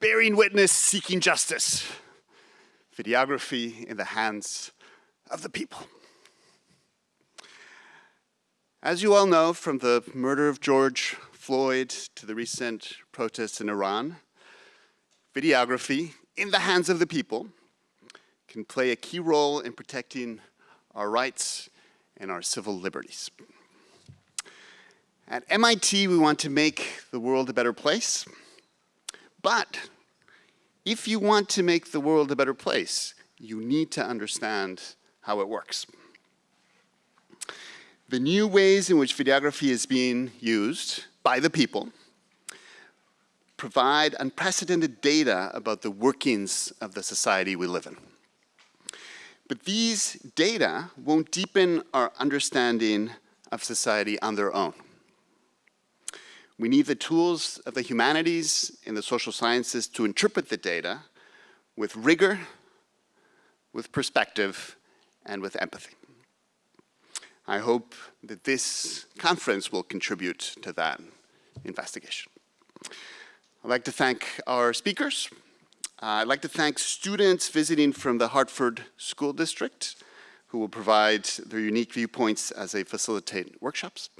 bearing witness, seeking justice. Videography in the hands of the people. As you all know from the murder of George Floyd to the recent protests in Iran, videography in the hands of the people can play a key role in protecting our rights and our civil liberties. At MIT, we want to make the world a better place, but if you want to make the world a better place, you need to understand how it works. The new ways in which videography is being used by the people provide unprecedented data about the workings of the society we live in. But these data won't deepen our understanding of society on their own. We need the tools of the humanities and the social sciences to interpret the data with rigor, with perspective, and with empathy. I hope that this conference will contribute to that investigation. I'd like to thank our speakers. Uh, I'd like to thank students visiting from the Hartford School District who will provide their unique viewpoints as they facilitate workshops.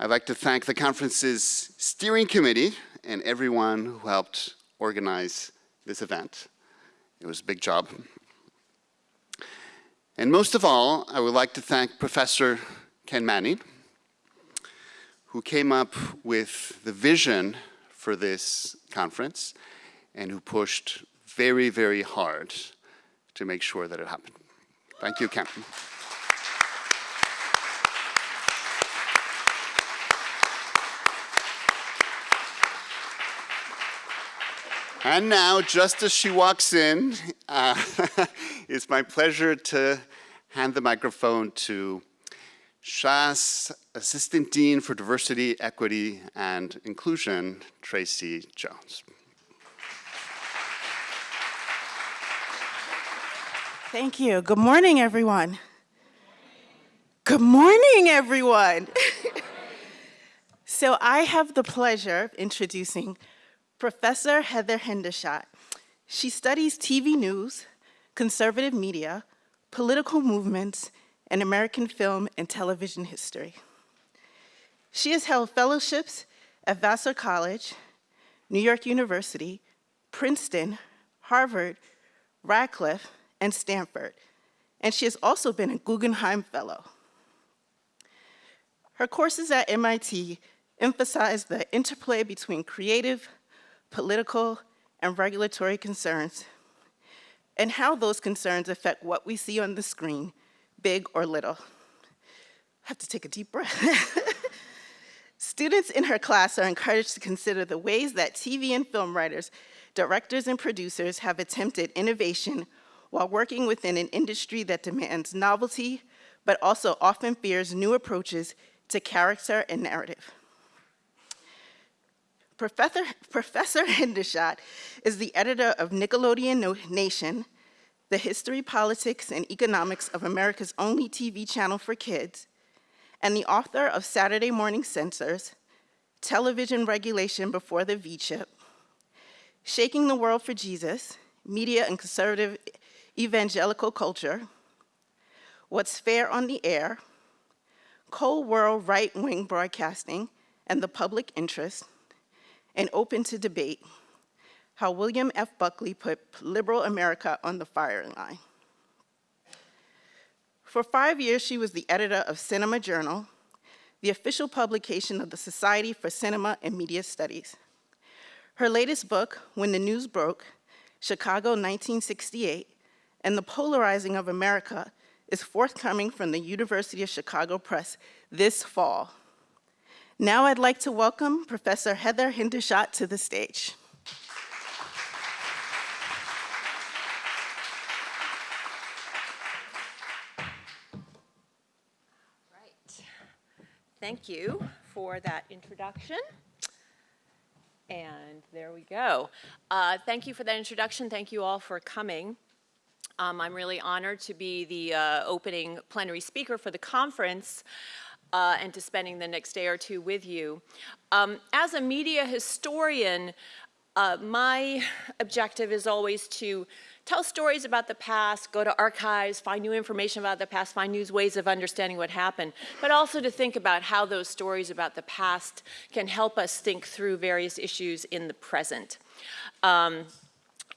I'd like to thank the conference's steering committee and everyone who helped organize this event. It was a big job. And most of all, I would like to thank Professor Ken Manning, who came up with the vision for this conference and who pushed very, very hard to make sure that it happened. Thank you, Ken. And now, just as she walks in, uh, it's my pleasure to hand the microphone to SHASS Assistant Dean for Diversity, Equity, and Inclusion, Tracy Jones. Thank you. Good morning, everyone. Good morning, everyone. so I have the pleasure of introducing Professor Heather Hendershot. She studies TV news, conservative media, political movements, and American film and television history. She has held fellowships at Vassar College, New York University, Princeton, Harvard, Radcliffe, and Stanford, and she has also been a Guggenheim Fellow. Her courses at MIT emphasize the interplay between creative, political, and regulatory concerns, and how those concerns affect what we see on the screen, big or little. I have to take a deep breath. Students in her class are encouraged to consider the ways that TV and film writers, directors and producers have attempted innovation while working within an industry that demands novelty, but also often fears new approaches to character and narrative. Professor, Professor Hendershot is the editor of Nickelodeon Nation, the history, politics, and economics of America's only TV channel for kids, and the author of Saturday Morning Censors, Television Regulation Before the V-Chip, Shaking the World for Jesus, Media and Conservative Evangelical Culture, What's Fair on the Air, Cold War Right-Wing Broadcasting and the Public Interest, and open to debate how William F. Buckley put liberal America on the firing line. For five years, she was the editor of Cinema Journal, the official publication of the Society for Cinema and Media Studies. Her latest book, When the News Broke, Chicago 1968, and the Polarizing of America is forthcoming from the University of Chicago Press this fall. Now I'd like to welcome Professor Heather Hendershot to the stage. Right. Thank you for that introduction. And there we go. Uh, thank you for that introduction. Thank you all for coming. Um, I'm really honored to be the uh, opening plenary speaker for the conference uh, and to spending the next day or two with you. Um, as a media historian, Uh, my objective is always to tell stories about the past, go to archives, find new information about the past, find new ways of understanding what happened, but also to think about how those stories about the past can help us think through various issues in the present. Um,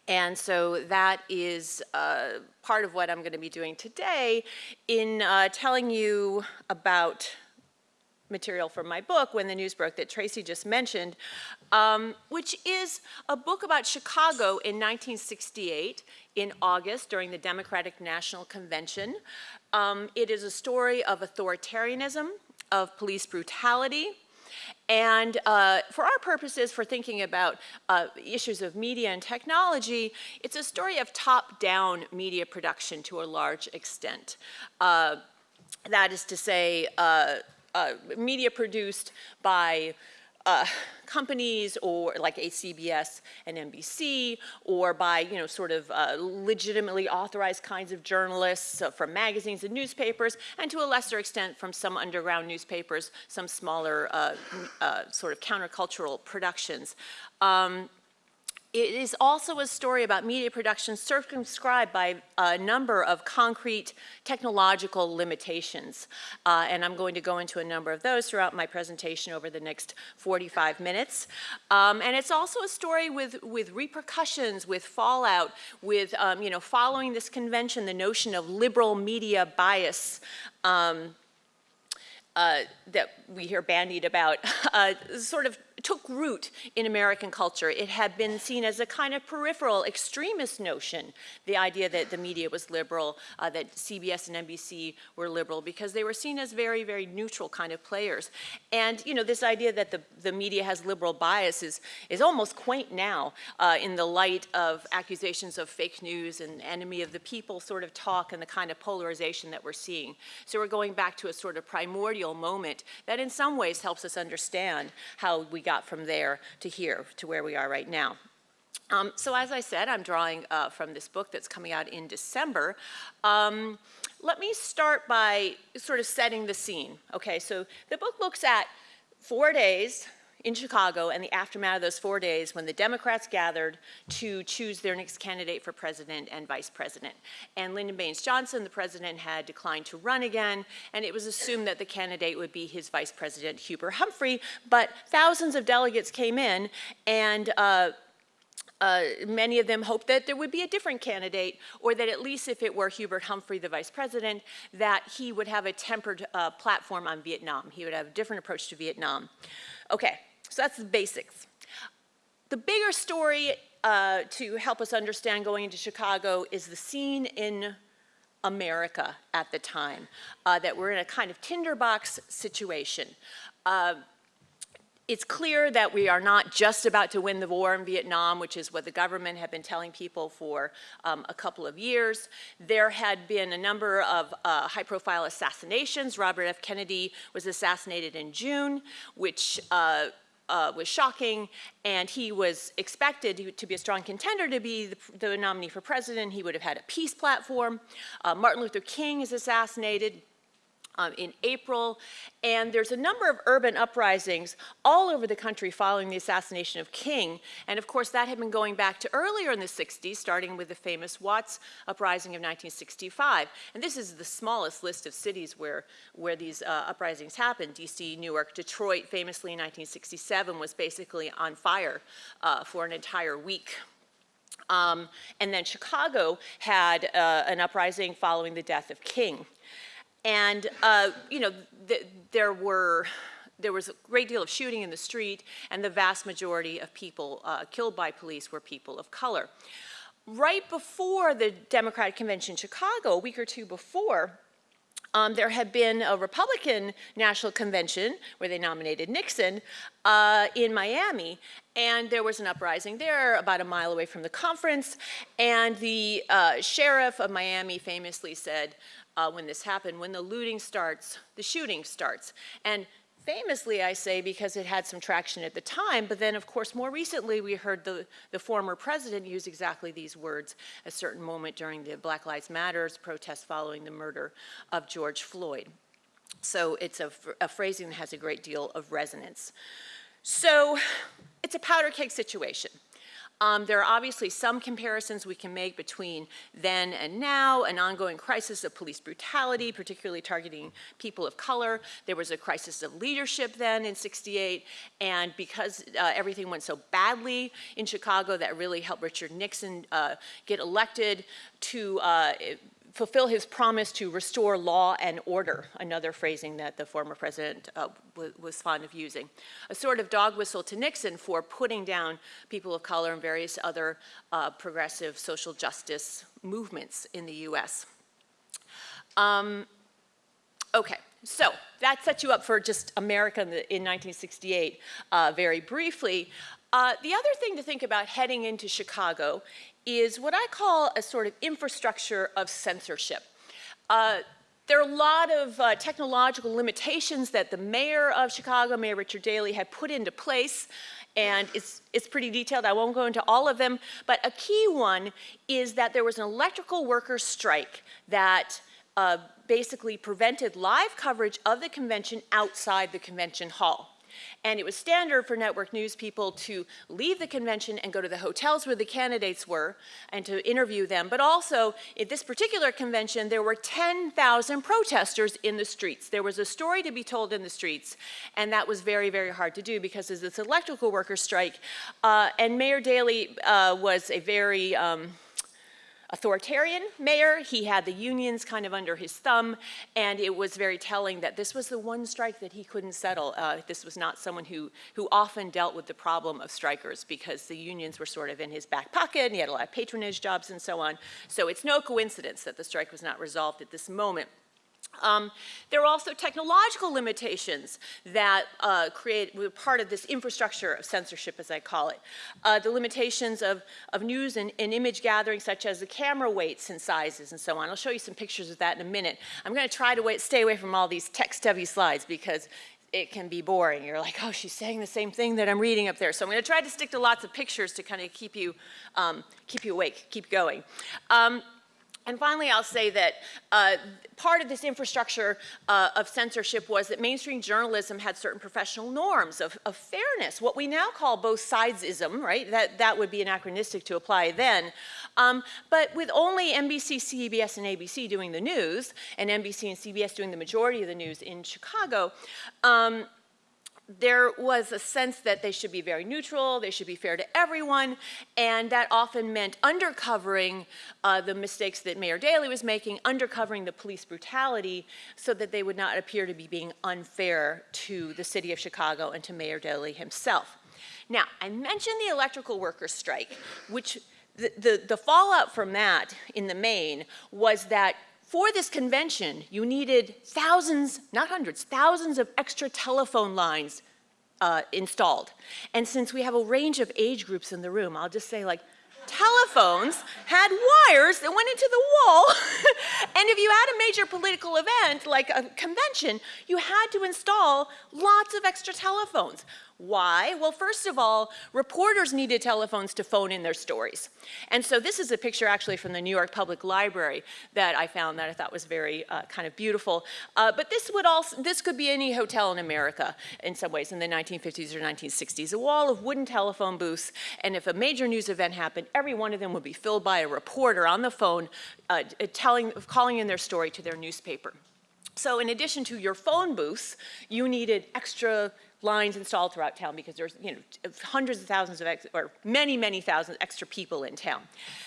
and so that is uh, part of what I'm going to be doing today in uh, telling you about material from my book, When the News Broke, that Tracy just mentioned, um, which is a book about Chicago in 1968 in August during the Democratic National Convention. Um, it is a story of authoritarianism, of police brutality, and uh, for our purposes, for thinking about uh, issues of media and technology, it's a story of top-down media production to a large extent. Uh, that is to say, uh, media produced by uh, companies or like a CBS and NBC or by, you know, sort of uh, legitimately authorized kinds of journalists uh, from magazines and newspapers and to a lesser extent from some underground newspapers, some smaller uh, uh, sort of countercultural productions. Um, it is also a story about media production circumscribed by a number of concrete technological limitations. Uh, and I'm going to go into a number of those throughout my presentation over the next 45 minutes. Um, and it's also a story with, with repercussions, with fallout, with, um, you know, following this convention, the notion of liberal media bias um, uh, that we hear bandied about uh, sort of took root in American culture. It had been seen as a kind of peripheral extremist notion, the idea that the media was liberal, uh, that CBS and NBC were liberal, because they were seen as very, very neutral kind of players. And, you know, this idea that the, the media has liberal biases is, almost quaint now uh, in the light of accusations of fake news and enemy of the people sort of talk and the kind of polarization that we're seeing. So we're going back to a sort of primordial moment that in some ways helps us understand how we got got from there to here, to where we are right now. Um, so as I said, I'm drawing uh, from this book that's coming out in December. Um, let me start by sort of setting the scene. Okay, so the book looks at four days in Chicago and the aftermath of those four days when the Democrats gathered to choose their next candidate for president and vice president. And Lyndon Baines Johnson, the president, had declined to run again, and it was assumed that the candidate would be his vice president, Hubert Humphrey, but thousands of delegates came in, and uh, uh, many of them hoped that there would be a different candidate, or that at least if it were Hubert Humphrey, the vice president, that he would have a tempered uh, platform on Vietnam. He would have a different approach to Vietnam. Okay, so that's the basics. The bigger story uh, to help us understand going into Chicago is the scene in America at the time, uh, that we're in a kind of tinderbox situation. Uh, it's clear that we are not just about to win the war in Vietnam, which is what the government had been telling people for um, a couple of years. There had been a number of uh, high-profile assassinations. Robert F. Kennedy was assassinated in June, which uh, was shocking, and he was expected to be a strong contender to be the, the nominee for president. He would have had a peace platform. Uh, Martin Luther King is assassinated um, in April. And there's a number of urban uprisings all over the country following the assassination of King. And of course, that had been going back to earlier in the 60s, starting with the famous Watts uprising of 1965. And this is the smallest list of cities where, where these uh, uprisings happened. DC, Newark, Detroit, famously in 1967, was basically on fire uh, for an entire week. Um, and then Chicago had uh, an uprising following the death of King. And, uh, you know, th there were, there was a great deal of shooting in the street, and the vast majority of people uh, killed by police were people of color. Right before the Democratic Convention in Chicago, a week or two before, um, there had been a Republican National Convention where they nominated Nixon uh, in Miami, and there was an uprising there about a mile away from the conference, and the uh, sheriff of Miami famously said, uh, when this happened. When the looting starts, the shooting starts. And famously, I say, because it had some traction at the time, but then, of course, more recently, we heard the, the former president use exactly these words a certain moment during the Black Lives Matters protest following the murder of George Floyd. So it's a, a phrasing that has a great deal of resonance. So it's a powder keg situation. Um, there are obviously some comparisons we can make between then and now, an ongoing crisis of police brutality, particularly targeting people of color. There was a crisis of leadership then in 68, and because uh, everything went so badly in Chicago, that really helped Richard Nixon uh, get elected to uh, fulfill his promise to restore law and order, another phrasing that the former president uh, was fond of using. A sort of dog whistle to Nixon for putting down people of color and various other uh, progressive social justice movements in the US. Um, okay, so that sets you up for just America in, in 1968 uh, very briefly. Uh, the other thing to think about heading into Chicago is what I call a sort of infrastructure of censorship. Uh, there are a lot of uh, technological limitations that the mayor of Chicago, Mayor Richard Daley, had put into place, and it's, it's pretty detailed. I won't go into all of them, but a key one is that there was an electrical workers strike that uh, basically prevented live coverage of the convention outside the convention hall. And it was standard for network news people to leave the convention and go to the hotels where the candidates were and to interview them. But also, at this particular convention, there were 10,000 protesters in the streets. There was a story to be told in the streets, and that was very, very hard to do because of this electrical workers strike. Uh, and Mayor Daley uh, was a very, um, authoritarian mayor. He had the unions kind of under his thumb, and it was very telling that this was the one strike that he couldn't settle. Uh, this was not someone who, who often dealt with the problem of strikers because the unions were sort of in his back pocket, and he had a lot of patronage jobs and so on. So it's no coincidence that the strike was not resolved at this moment. Um, there are also technological limitations that uh, create were part of this infrastructure of censorship, as I call it. Uh, the limitations of, of news and, and, image gathering, such as the camera weights and sizes and so on. I'll show you some pictures of that in a minute. I'm going to try to wait, stay away from all these text-heavy slides because it can be boring. You're like, oh, she's saying the same thing that I'm reading up there. So I'm going to try to stick to lots of pictures to kind of keep you, um, keep you awake, keep going. Um, and finally, I'll say that uh, part of this infrastructure uh, of censorship was that mainstream journalism had certain professional norms of, of, fairness, what we now call both sidesism, right? That, that would be anachronistic to apply then. Um, but with only NBC, CBS, and ABC doing the news, and NBC and CBS doing the majority of the news in Chicago, um, there was a sense that they should be very neutral, they should be fair to everyone, and that often meant undercovering uh, the mistakes that Mayor Daley was making, undercovering the police brutality, so that they would not appear to be being unfair to the city of Chicago and to Mayor Daley himself. Now, I mentioned the electrical workers strike, which the, the, the fallout from that in the main was that for this convention, you needed thousands, not hundreds, thousands of extra telephone lines uh, installed. And since we have a range of age groups in the room, I'll just say like, telephones had wires that went into the wall. and if you had a major political event like a convention, you had to install lots of extra telephones. Why? Well, first of all, reporters needed telephones to phone in their stories. And so this is a picture actually from the New York Public Library that I found that I thought was very uh, kind of beautiful. Uh, but this would also, this could be any hotel in America in some ways in the 1950s or 1960s. A wall of wooden telephone booths, and if a major news event happened, every one of them would be filled by a reporter on the phone uh, telling, calling in their story to their newspaper. So in addition to your phone booths, you needed extra lines installed throughout town because there's you know hundreds of thousands of or many many thousands extra people in town.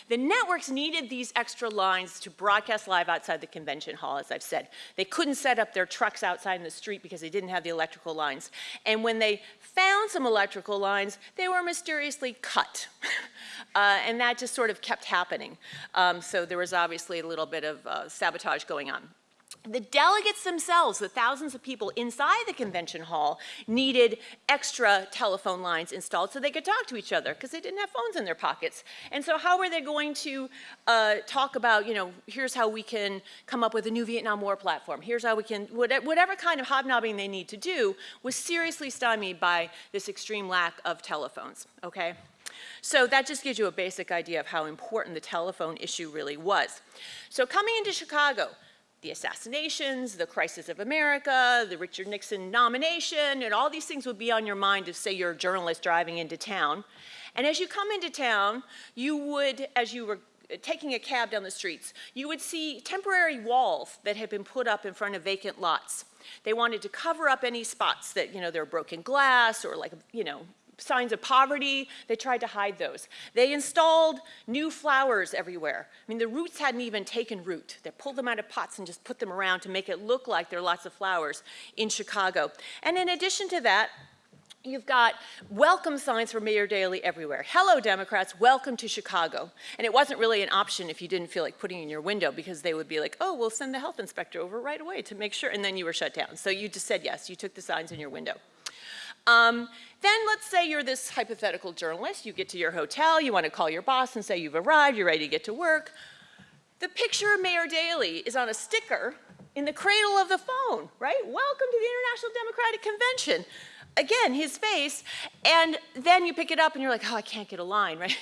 The networks needed these extra lines to broadcast live outside the convention hall as I've said. They couldn't set up their trucks outside in the street because they didn't have the electrical lines. And when they found some electrical lines, they were mysteriously cut. uh, and that just sort of kept happening. Um, so there was obviously a little bit of uh, sabotage going on. The delegates themselves, the thousands of people inside the convention hall, needed extra telephone lines installed so they could talk to each other because they didn't have phones in their pockets. And so how were they going to uh, talk about, you know, here's how we can come up with a new Vietnam War platform, here's how we can, whatever kind of hobnobbing they need to do was seriously stymied by this extreme lack of telephones, okay? So that just gives you a basic idea of how important the telephone issue really was. So coming into Chicago, the assassinations, the crisis of America, the Richard Nixon nomination, and all these things would be on your mind if, say, you're a journalist driving into town. And as you come into town, you would, as you were taking a cab down the streets, you would see temporary walls that had been put up in front of vacant lots. They wanted to cover up any spots that, you know, there were broken glass or like, you know, signs of poverty, they tried to hide those. They installed new flowers everywhere. I mean, the roots hadn't even taken root. They pulled them out of pots and just put them around to make it look like there are lots of flowers in Chicago. And in addition to that, You've got welcome signs for Mayor Daley everywhere. Hello, Democrats, welcome to Chicago. And it wasn't really an option if you didn't feel like putting in your window because they would be like, oh, we'll send the health inspector over right away to make sure, and then you were shut down. So you just said yes, you took the signs in your window. Um, then let's say you're this hypothetical journalist, you get to your hotel, you want to call your boss and say you've arrived, you're ready to get to work. The picture of Mayor Daley is on a sticker in the cradle of the phone, right? Welcome to the International Democratic Convention again, his face, and then you pick it up and you're like, oh, I can't get a line, right?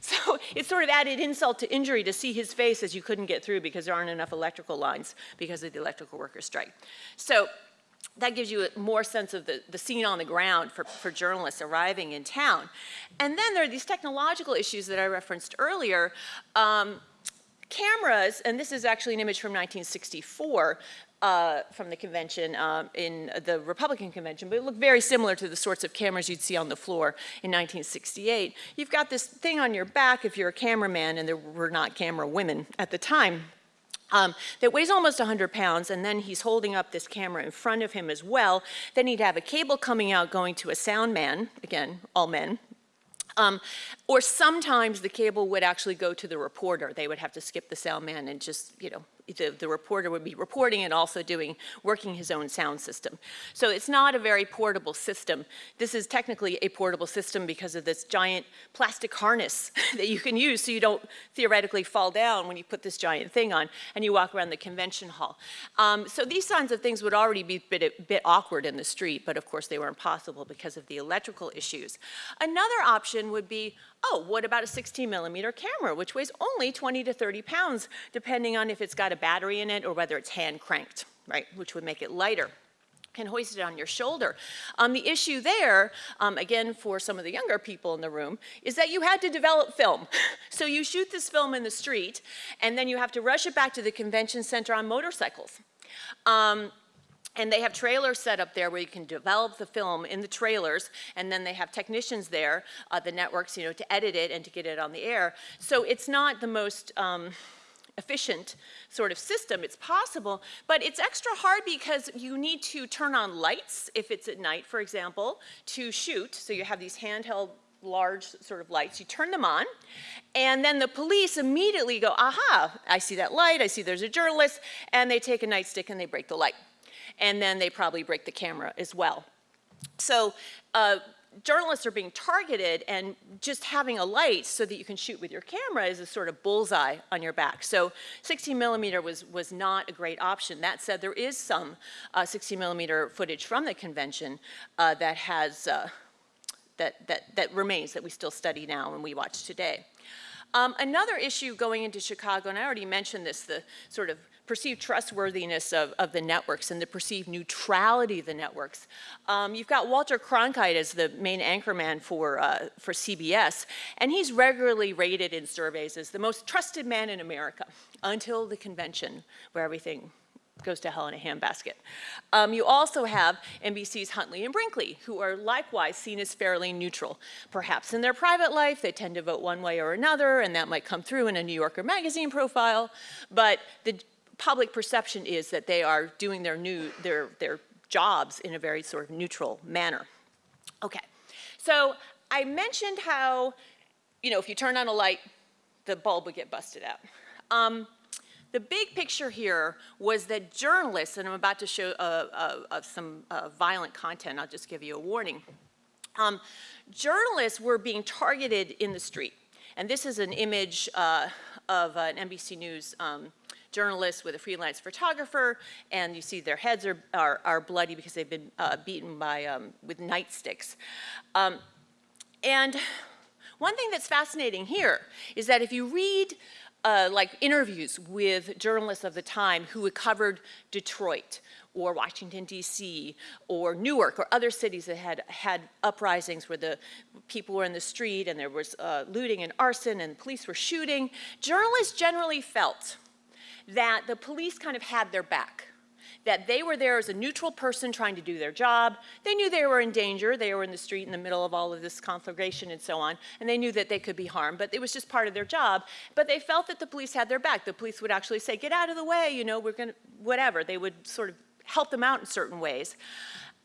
So it's sort of added insult to injury to see his face as you couldn't get through because there aren't enough electrical lines because of the electrical workers strike. So that gives you a more sense of the, the scene on the ground for, for journalists arriving in town. And then there are these technological issues that I referenced earlier. Um, cameras, and this is actually an image from 1964, uh, from the convention um, in the Republican convention, but it looked very similar to the sorts of cameras you'd see on the floor in 1968. You've got this thing on your back if you're a cameraman, and there were not camera women at the time, um, that weighs almost 100 pounds, and then he's holding up this camera in front of him as well. Then he'd have a cable coming out going to a sound man, again, all men, um, or sometimes the cable would actually go to the reporter. They would have to skip the sound man and just, you know, the, the, reporter would be reporting and also doing, working his own sound system. So it's not a very portable system. This is technically a portable system because of this giant plastic harness that you can use so you don't theoretically fall down when you put this giant thing on and you walk around the convention hall. Um, so these kinds of things would already be a bit, a bit awkward in the street, but of course they were impossible because of the electrical issues. Another option would be oh, what about a 16 millimeter camera, which weighs only 20 to 30 pounds, depending on if it's got a battery in it or whether it's hand cranked, right, which would make it lighter can hoist it on your shoulder. Um, the issue there, um, again for some of the younger people in the room, is that you had to develop film. so you shoot this film in the street, and then you have to rush it back to the convention center on motorcycles. Um, and they have trailers set up there where you can develop the film in the trailers, and then they have technicians there, uh, the networks, you know, to edit it and to get it on the air. So it's not the most um, efficient sort of system. It's possible, but it's extra hard because you need to turn on lights if it's at night, for example, to shoot. So you have these handheld large sort of lights. You turn them on, and then the police immediately go, aha, I see that light, I see there's a journalist, and they take a nightstick and they break the light and then they probably break the camera as well. So uh, journalists are being targeted and just having a light so that you can shoot with your camera is a sort of bullseye on your back. So 16 millimeter was, was not a great option. That said, there is some uh, 16 millimeter footage from the convention uh, that has, uh, that, that, that remains, that we still study now and we watch today. Um, another issue going into Chicago, and I already mentioned this, the sort of perceived trustworthiness of, of the networks and the perceived neutrality of the networks. Um, you've got Walter Cronkite as the main anchorman for, uh, for CBS, and he's regularly rated in surveys as the most trusted man in America until the convention where everything goes to hell in a handbasket. Um, you also have NBC's Huntley and Brinkley, who are likewise seen as fairly neutral. Perhaps in their private life, they tend to vote one way or another, and that might come through in a New Yorker magazine profile, but the public perception is that they are doing their, new, their, their jobs in a very sort of neutral manner. Okay, so I mentioned how, you know, if you turn on a light, the bulb would get busted out. Um, the big picture here was that journalists, and I'm about to show uh, uh, uh, some violent content, I'll just give you a warning. Um, journalists were being targeted in the street. And this is an image uh, of an NBC News um, journalists with a freelance photographer, and you see their heads are, are, are bloody because they've been uh, beaten by, um, with nightsticks. Um, and one thing that's fascinating here is that if you read uh, like interviews with journalists of the time who had covered Detroit or Washington, D.C., or Newark, or other cities that had had uprisings where the people were in the street and there was uh, looting and arson and police were shooting. Journalists generally felt that the police kind of had their back that they were there as a neutral person trying to do their job. They knew they were in danger. They were in the street in the middle of all of this conflagration and so on, and they knew that they could be harmed, but it was just part of their job. But they felt that the police had their back. The police would actually say, get out of the way, you know, we're gonna, whatever. They would sort of help them out in certain ways.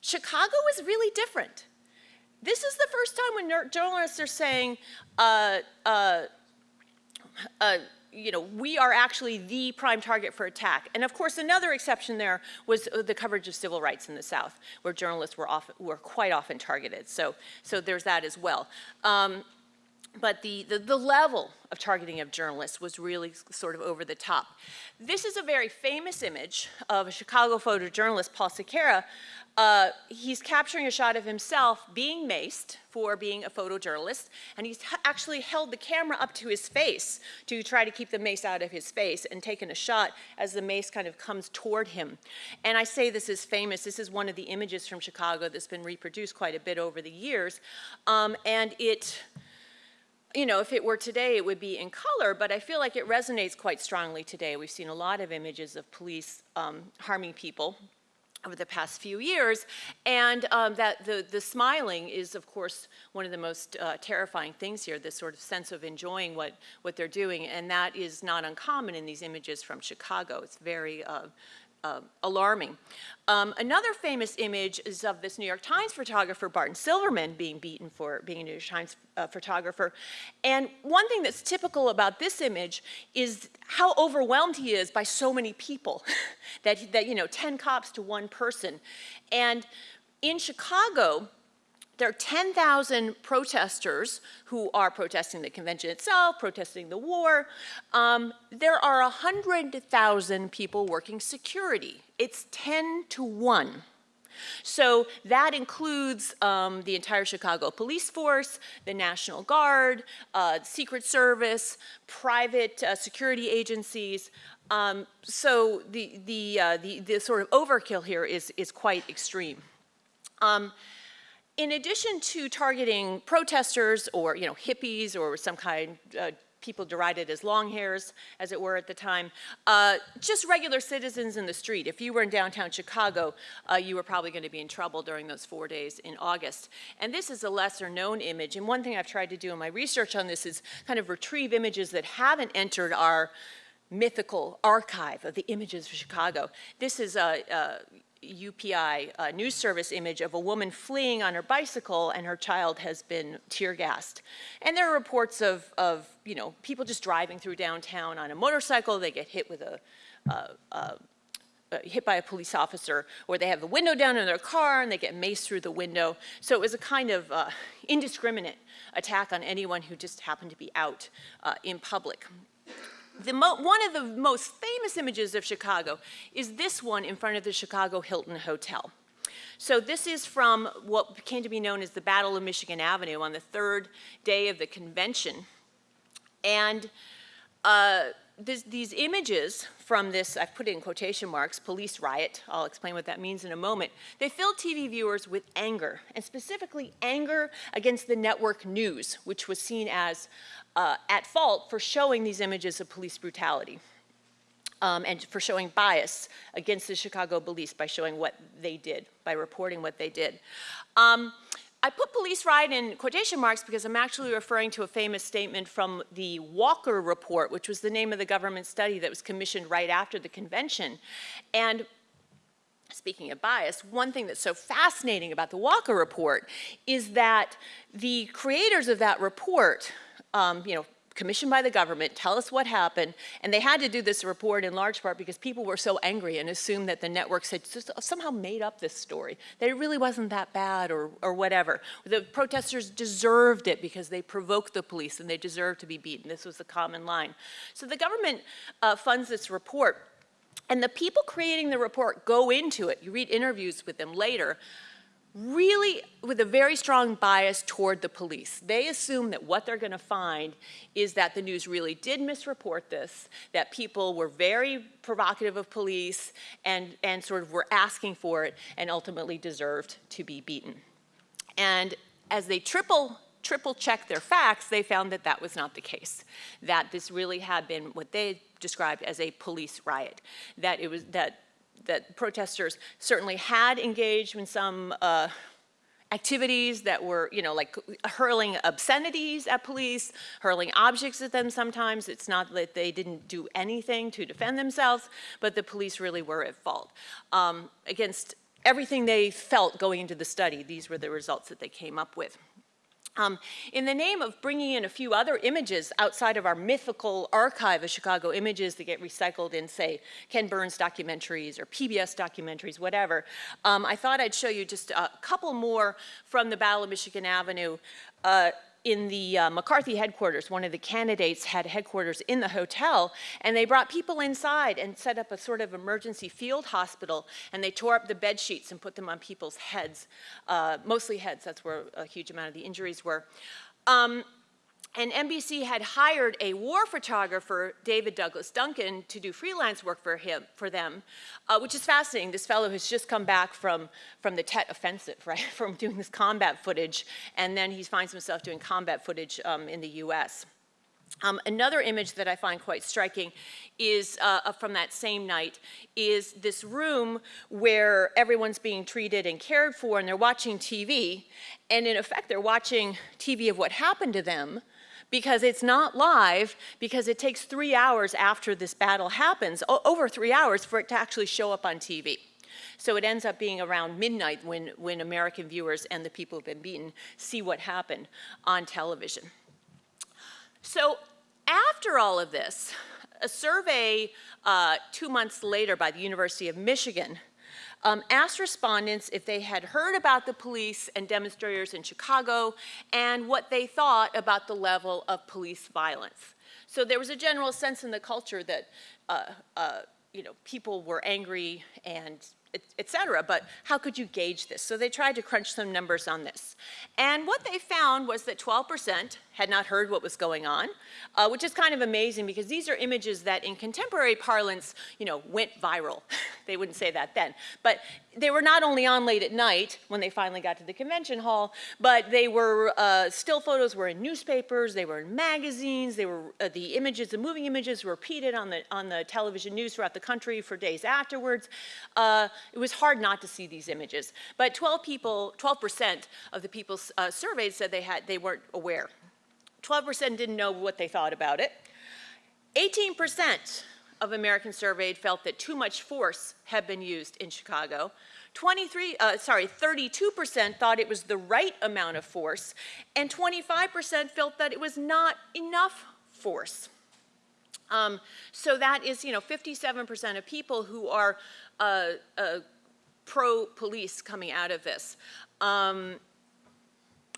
Chicago was really different. This is the first time when journalists are saying, uh, uh, uh, you know, we are actually the prime target for attack. And of course, another exception there was uh, the coverage of civil rights in the South, where journalists were, often, were quite often targeted. So, so there's that as well. Um, but the, the, the, level of targeting of journalists was really sort of over the top. This is a very famous image of a Chicago photojournalist, Paul Sequeira. Uh, he's capturing a shot of himself being maced for being a photojournalist, and he's actually held the camera up to his face to try to keep the mace out of his face and taken a shot as the mace kind of comes toward him. And I say this is famous. This is one of the images from Chicago that's been reproduced quite a bit over the years. Um, and it, you know, if it were today, it would be in color, but I feel like it resonates quite strongly today. We've seen a lot of images of police um, harming people over the past few years, and um, that the, the smiling is, of course, one of the most uh, terrifying things here, this sort of sense of enjoying what, what they're doing, and that is not uncommon in these images from Chicago. It's very uh, uh, alarming. Um, another famous image is of this New York Times photographer, Barton Silverman, being beaten for being a New York Times uh, photographer. And one thing that's typical about this image is how overwhelmed he is by so many people, that, that, you know, 10 cops to one person. And in Chicago, there are 10,000 protesters who are protesting the convention itself, protesting the war. Um, there are 100,000 people working security. It's 10 to 1. So that includes um, the entire Chicago police force, the National Guard, uh, Secret Service, private uh, security agencies. Um, so the, the, uh, the, the, sort of overkill here is, is quite extreme. Um, in addition to targeting protesters or, you know, hippies or some kind, uh, people derided as long hairs, as it were at the time, uh, just regular citizens in the street. If you were in downtown Chicago, uh, you were probably going to be in trouble during those four days in August. And this is a lesser known image. And one thing I've tried to do in my research on this is kind of retrieve images that haven't entered our mythical archive of the images of Chicago. This is a, a UPI uh, news service image of a woman fleeing on her bicycle and her child has been tear gassed. And there are reports of, of you know, people just driving through downtown on a motorcycle, they get hit with a, uh, uh, hit by a police officer, or they have the window down in their car and they get maced through the window. So it was a kind of uh, indiscriminate attack on anyone who just happened to be out uh, in public one of the most famous images of Chicago is this one in front of the Chicago Hilton Hotel. So this is from what came to be known as the Battle of Michigan Avenue on the third day of the convention. And uh, this, these images from this, I've put it in quotation marks, police riot, I'll explain what that means in a moment, they filled TV viewers with anger, and specifically anger against the network news, which was seen as uh, at fault for showing these images of police brutality. Um, and for showing bias against the Chicago police by showing what they did, by reporting what they did. Um, I put police riot in quotation marks because I'm actually referring to a famous statement from the Walker Report, which was the name of the government study that was commissioned right after the convention. And speaking of bias, one thing that's so fascinating about the Walker Report is that the creators of that report um, you know, commissioned by the government, tell us what happened, and they had to do this report in large part because people were so angry and assumed that the networks had somehow made up this story, that it really wasn't that bad or, or whatever. The protesters deserved it because they provoked the police and they deserved to be beaten. This was the common line. So the government uh, funds this report, and the people creating the report go into it, you read interviews with them later, really with a very strong bias toward the police. They assume that what they're going to find is that the news really did misreport this, that people were very provocative of police and, and sort of were asking for it and ultimately deserved to be beaten. And as they triple triple checked their facts, they found that that was not the case. That this really had been what they described as a police riot. That it was that that protesters certainly had engaged in some uh, activities that were, you know, like hurling obscenities at police, hurling objects at them sometimes. It's not that they didn't do anything to defend themselves, but the police really were at fault. Um, against everything they felt going into the study, these were the results that they came up with. Um, in the name of bringing in a few other images outside of our mythical archive of Chicago images that get recycled in, say, Ken Burns documentaries or PBS documentaries, whatever, um, I thought I'd show you just a couple more from the Battle of Michigan Avenue. Uh, in the uh, McCarthy headquarters, one of the candidates had headquarters in the hotel, and they brought people inside and set up a sort of emergency field hospital, and they tore up the bed sheets and put them on people's heads, uh, mostly heads, that's where a huge amount of the injuries were. Um, and NBC had hired a war photographer, David Douglas Duncan, to do freelance work for him, for them, uh, which is fascinating. This fellow has just come back from, from the Tet Offensive, right, from doing this combat footage, and then he finds himself doing combat footage um, in the U.S. Um, another image that I find quite striking is uh, from that same night is this room where everyone's being treated and cared for and they're watching TV and in effect they're watching TV of what happened to them because it's not live because it takes three hours after this battle happens, over three hours for it to actually show up on TV. So it ends up being around midnight when, when American viewers and the people who've been beaten see what happened on television. So after all of this, a survey uh, two months later by the University of Michigan um, asked respondents if they had heard about the police and demonstrators in Chicago and what they thought about the level of police violence. So there was a general sense in the culture that uh, uh, you know, people were angry and et cetera, but how could you gauge this? So they tried to crunch some numbers on this. And what they found was that 12% had not heard what was going on, uh, which is kind of amazing because these are images that in contemporary parlance, you know, went viral. they wouldn't say that then. But they were not only on late at night when they finally got to the convention hall, but they were, uh, still photos were in newspapers, they were in magazines, they were, uh, the images, the moving images were repeated on the, on the television news throughout the country for days afterwards. Uh, it was hard not to see these images. But 12 people, 12% of the people uh, surveyed said they, had, they weren't aware. 12% didn't know what they thought about it. 18% of Americans surveyed felt that too much force had been used in Chicago. 23, uh, sorry, 32% thought it was the right amount of force, and 25% felt that it was not enough force. Um, so that is, you know, 57% of people who are uh, uh, pro-police coming out of this. Um,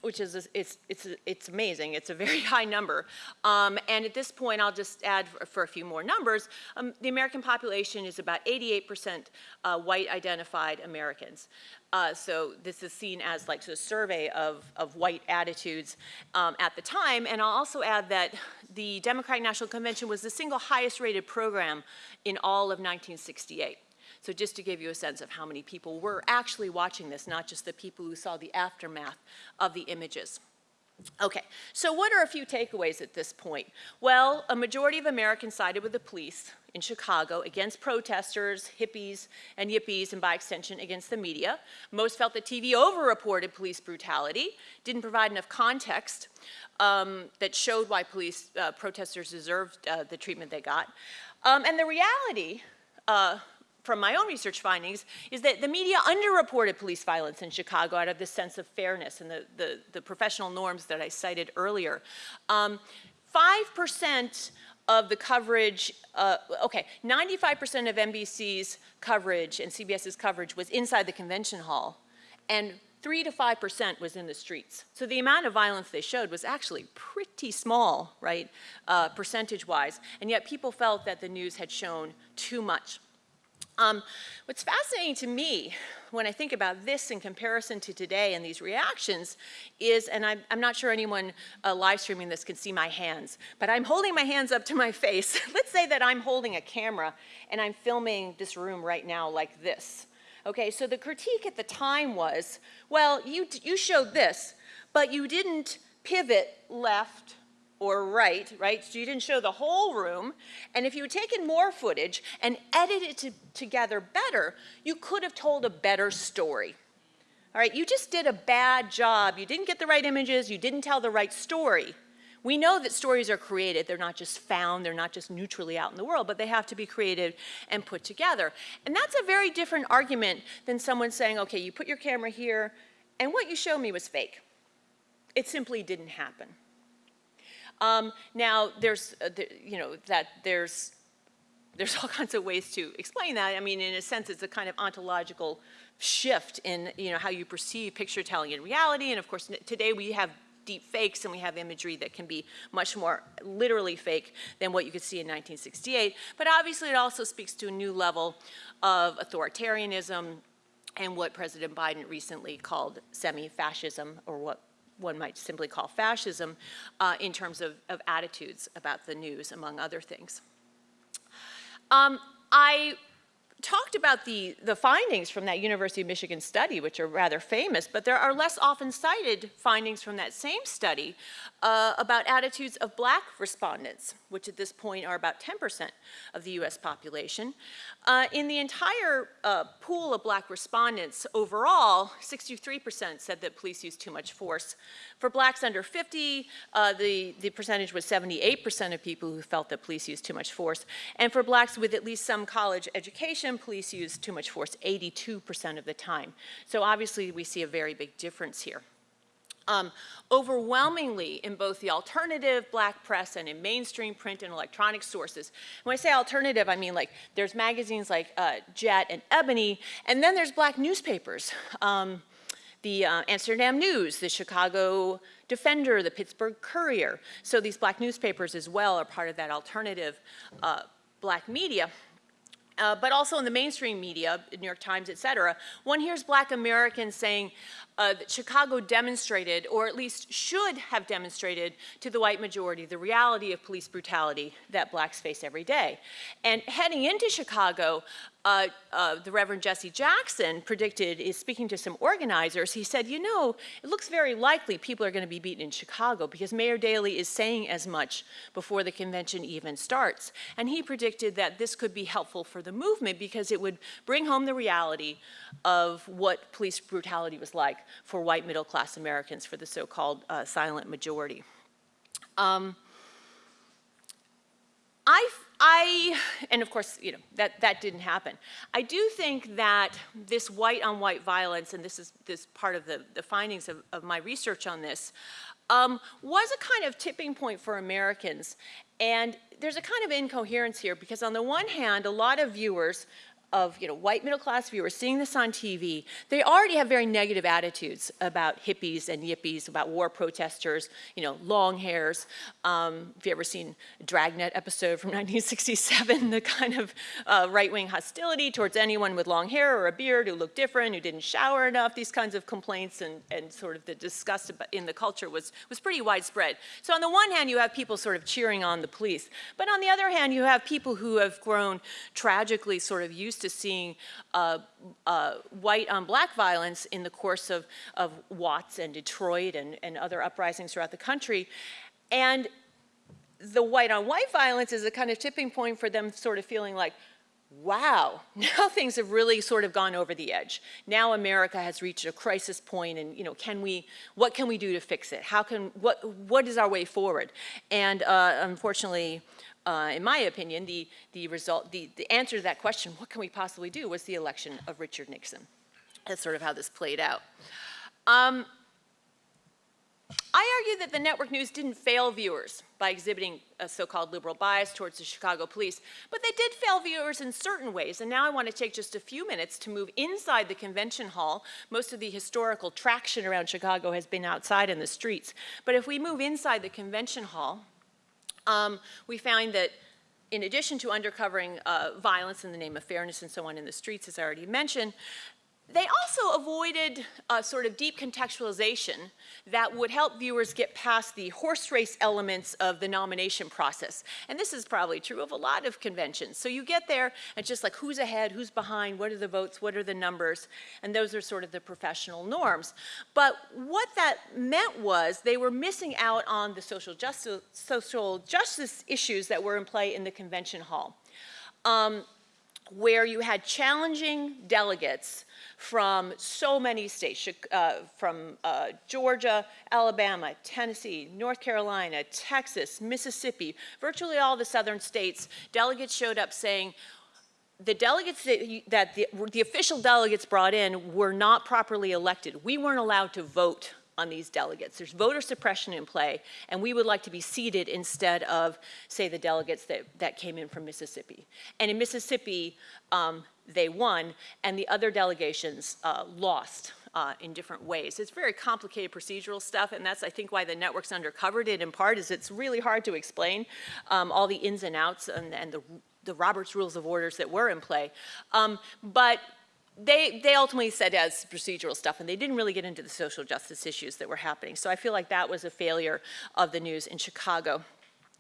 which is, it's, it's, it's amazing. It's a very high number. Um, and at this point, I'll just add for, for a few more numbers. Um, the American population is about 88% uh, white identified Americans. Uh, so this is seen as like a survey of, of white attitudes um, at the time. And I'll also add that the Democratic National Convention was the single highest rated program in all of 1968. So just to give you a sense of how many people were actually watching this, not just the people who saw the aftermath of the images. Okay, so what are a few takeaways at this point? Well, a majority of Americans sided with the police in Chicago against protesters, hippies, and yippies, and by extension against the media. Most felt that TV over-reported police brutality, didn't provide enough context um, that showed why police uh, protesters deserved uh, the treatment they got. Um, and the reality uh, from my own research findings is that the media underreported police violence in Chicago out of this sense of fairness and the, the, the professional norms that I cited earlier. 5% um, of the coverage, uh, okay, 95% of NBC's coverage and CBS's coverage was inside the convention hall, and 3 to 5% was in the streets. So the amount of violence they showed was actually pretty small, right, uh, percentage-wise, and yet people felt that the news had shown too much. Um, what's fascinating to me when I think about this in comparison to today and these reactions is, and I'm, I'm not sure anyone uh, live streaming this can see my hands, but I'm holding my hands up to my face. Let's say that I'm holding a camera and I'm filming this room right now like this. Okay, so the critique at the time was, well, you, you showed this, but you didn't pivot left or right, right? So you didn't show the whole room. And if you had taken more footage and edited it to, together better, you could have told a better story. All right, you just did a bad job. You didn't get the right images. You didn't tell the right story. We know that stories are created. They're not just found. They're not just neutrally out in the world, but they have to be created and put together. And that's a very different argument than someone saying, okay, you put your camera here, and what you showed me was fake. It simply didn't happen. Um, now, there's, uh, the, you know, that there's, there's all kinds of ways to explain that. I mean, in a sense, it's a kind of ontological shift in, you know, how you perceive picture telling in reality. And of course, today we have deep fakes and we have imagery that can be much more literally fake than what you could see in 1968. But obviously it also speaks to a new level of authoritarianism and what President Biden recently called semi-fascism or what one might simply call fascism uh, in terms of, of, attitudes about the news, among other things. Um, I talked about the, the findings from that University of Michigan study, which are rather famous, but there are less often cited findings from that same study uh, about attitudes of black respondents, which at this point are about 10% of the US population. Uh, in the entire uh, pool of black respondents overall, 63% said that police use too much force. For blacks under 50, uh, the, the percentage was 78% of people who felt that police used too much force. And for blacks with at least some college education, police used too much force 82% of the time. So obviously we see a very big difference here. Um, overwhelmingly in both the alternative black press and in mainstream print and electronic sources. When I say alternative, I mean like there's magazines like uh, Jet and Ebony, and then there's black newspapers. Um, the uh, Amsterdam News, the Chicago Defender, the Pittsburgh Courier. So these black newspapers as well are part of that alternative uh, black media. Uh, but also in the mainstream media, New York Times, et cetera, one hears black Americans saying uh, that Chicago demonstrated, or at least should have demonstrated to the white majority, the reality of police brutality that blacks face every day. And heading into Chicago, uh, uh, the Reverend Jesse Jackson predicted, is speaking to some organizers, he said, you know, it looks very likely people are going to be beaten in Chicago because Mayor Daley is saying as much before the convention even starts. And he predicted that this could be helpful for the movement because it would bring home the reality of what police brutality was like for white middle class Americans, for the so-called uh, silent majority. Um, I I, and of course, you know, that, that didn't happen. I do think that this white on white violence, and this is this part of the, the findings of, of my research on this, um, was a kind of tipping point for Americans. And there's a kind of incoherence here because on the one hand, a lot of viewers of you know, white middle class viewers seeing this on TV, they already have very negative attitudes about hippies and yippies, about war protesters, you know, long hairs. Um, if you ever seen a Dragnet episode from 1967, the kind of uh, right-wing hostility towards anyone with long hair or a beard who looked different, who didn't shower enough, these kinds of complaints and, and sort of the disgust in the culture was, was pretty widespread. So on the one hand, you have people sort of cheering on the police, but on the other hand, you have people who have grown tragically sort of used to seeing uh, uh, white on black violence in the course of, of Watts and Detroit and, and other uprisings throughout the country. And the white on white violence is a kind of tipping point for them sort of feeling like, wow, now things have really sort of gone over the edge. Now America has reached a crisis point and, you know, can we, what can we do to fix it? How can, what, what is our way forward? And uh, unfortunately, uh, in my opinion, the, the result, the, the answer to that question, what can we possibly do, was the election of Richard Nixon. That's sort of how this played out. Um, I argue that the network news didn't fail viewers by exhibiting a so-called liberal bias towards the Chicago police, but they did fail viewers in certain ways, and now I want to take just a few minutes to move inside the convention hall. Most of the historical traction around Chicago has been outside in the streets, but if we move inside the convention hall, um, we found that in addition to undercovering uh, violence in the name of fairness and so on in the streets, as I already mentioned, they also avoided a sort of deep contextualization that would help viewers get past the horse race elements of the nomination process. And this is probably true of a lot of conventions. So you get there and just like who's ahead, who's behind, what are the votes, what are the numbers, and those are sort of the professional norms. But what that meant was they were missing out on the social justice, social justice issues that were in play in the convention hall. Um, where you had challenging delegates from so many states, uh, from uh, Georgia, Alabama, Tennessee, North Carolina, Texas, Mississippi, virtually all the southern states, delegates showed up saying, the delegates that, that the, the official delegates brought in were not properly elected. We weren't allowed to vote on these delegates. There's voter suppression in play, and we would like to be seated instead of, say, the delegates that, that came in from Mississippi. And in Mississippi, um, they won, and the other delegations uh, lost. Uh, in different ways. It's very complicated procedural stuff, and that's, I think, why the network's undercovered it in part, is it's really hard to explain um, all the ins and outs and, and the, the Roberts Rules of Orders that were in play. Um, but they, they ultimately said as procedural stuff, and they didn't really get into the social justice issues that were happening. So I feel like that was a failure of the news in Chicago.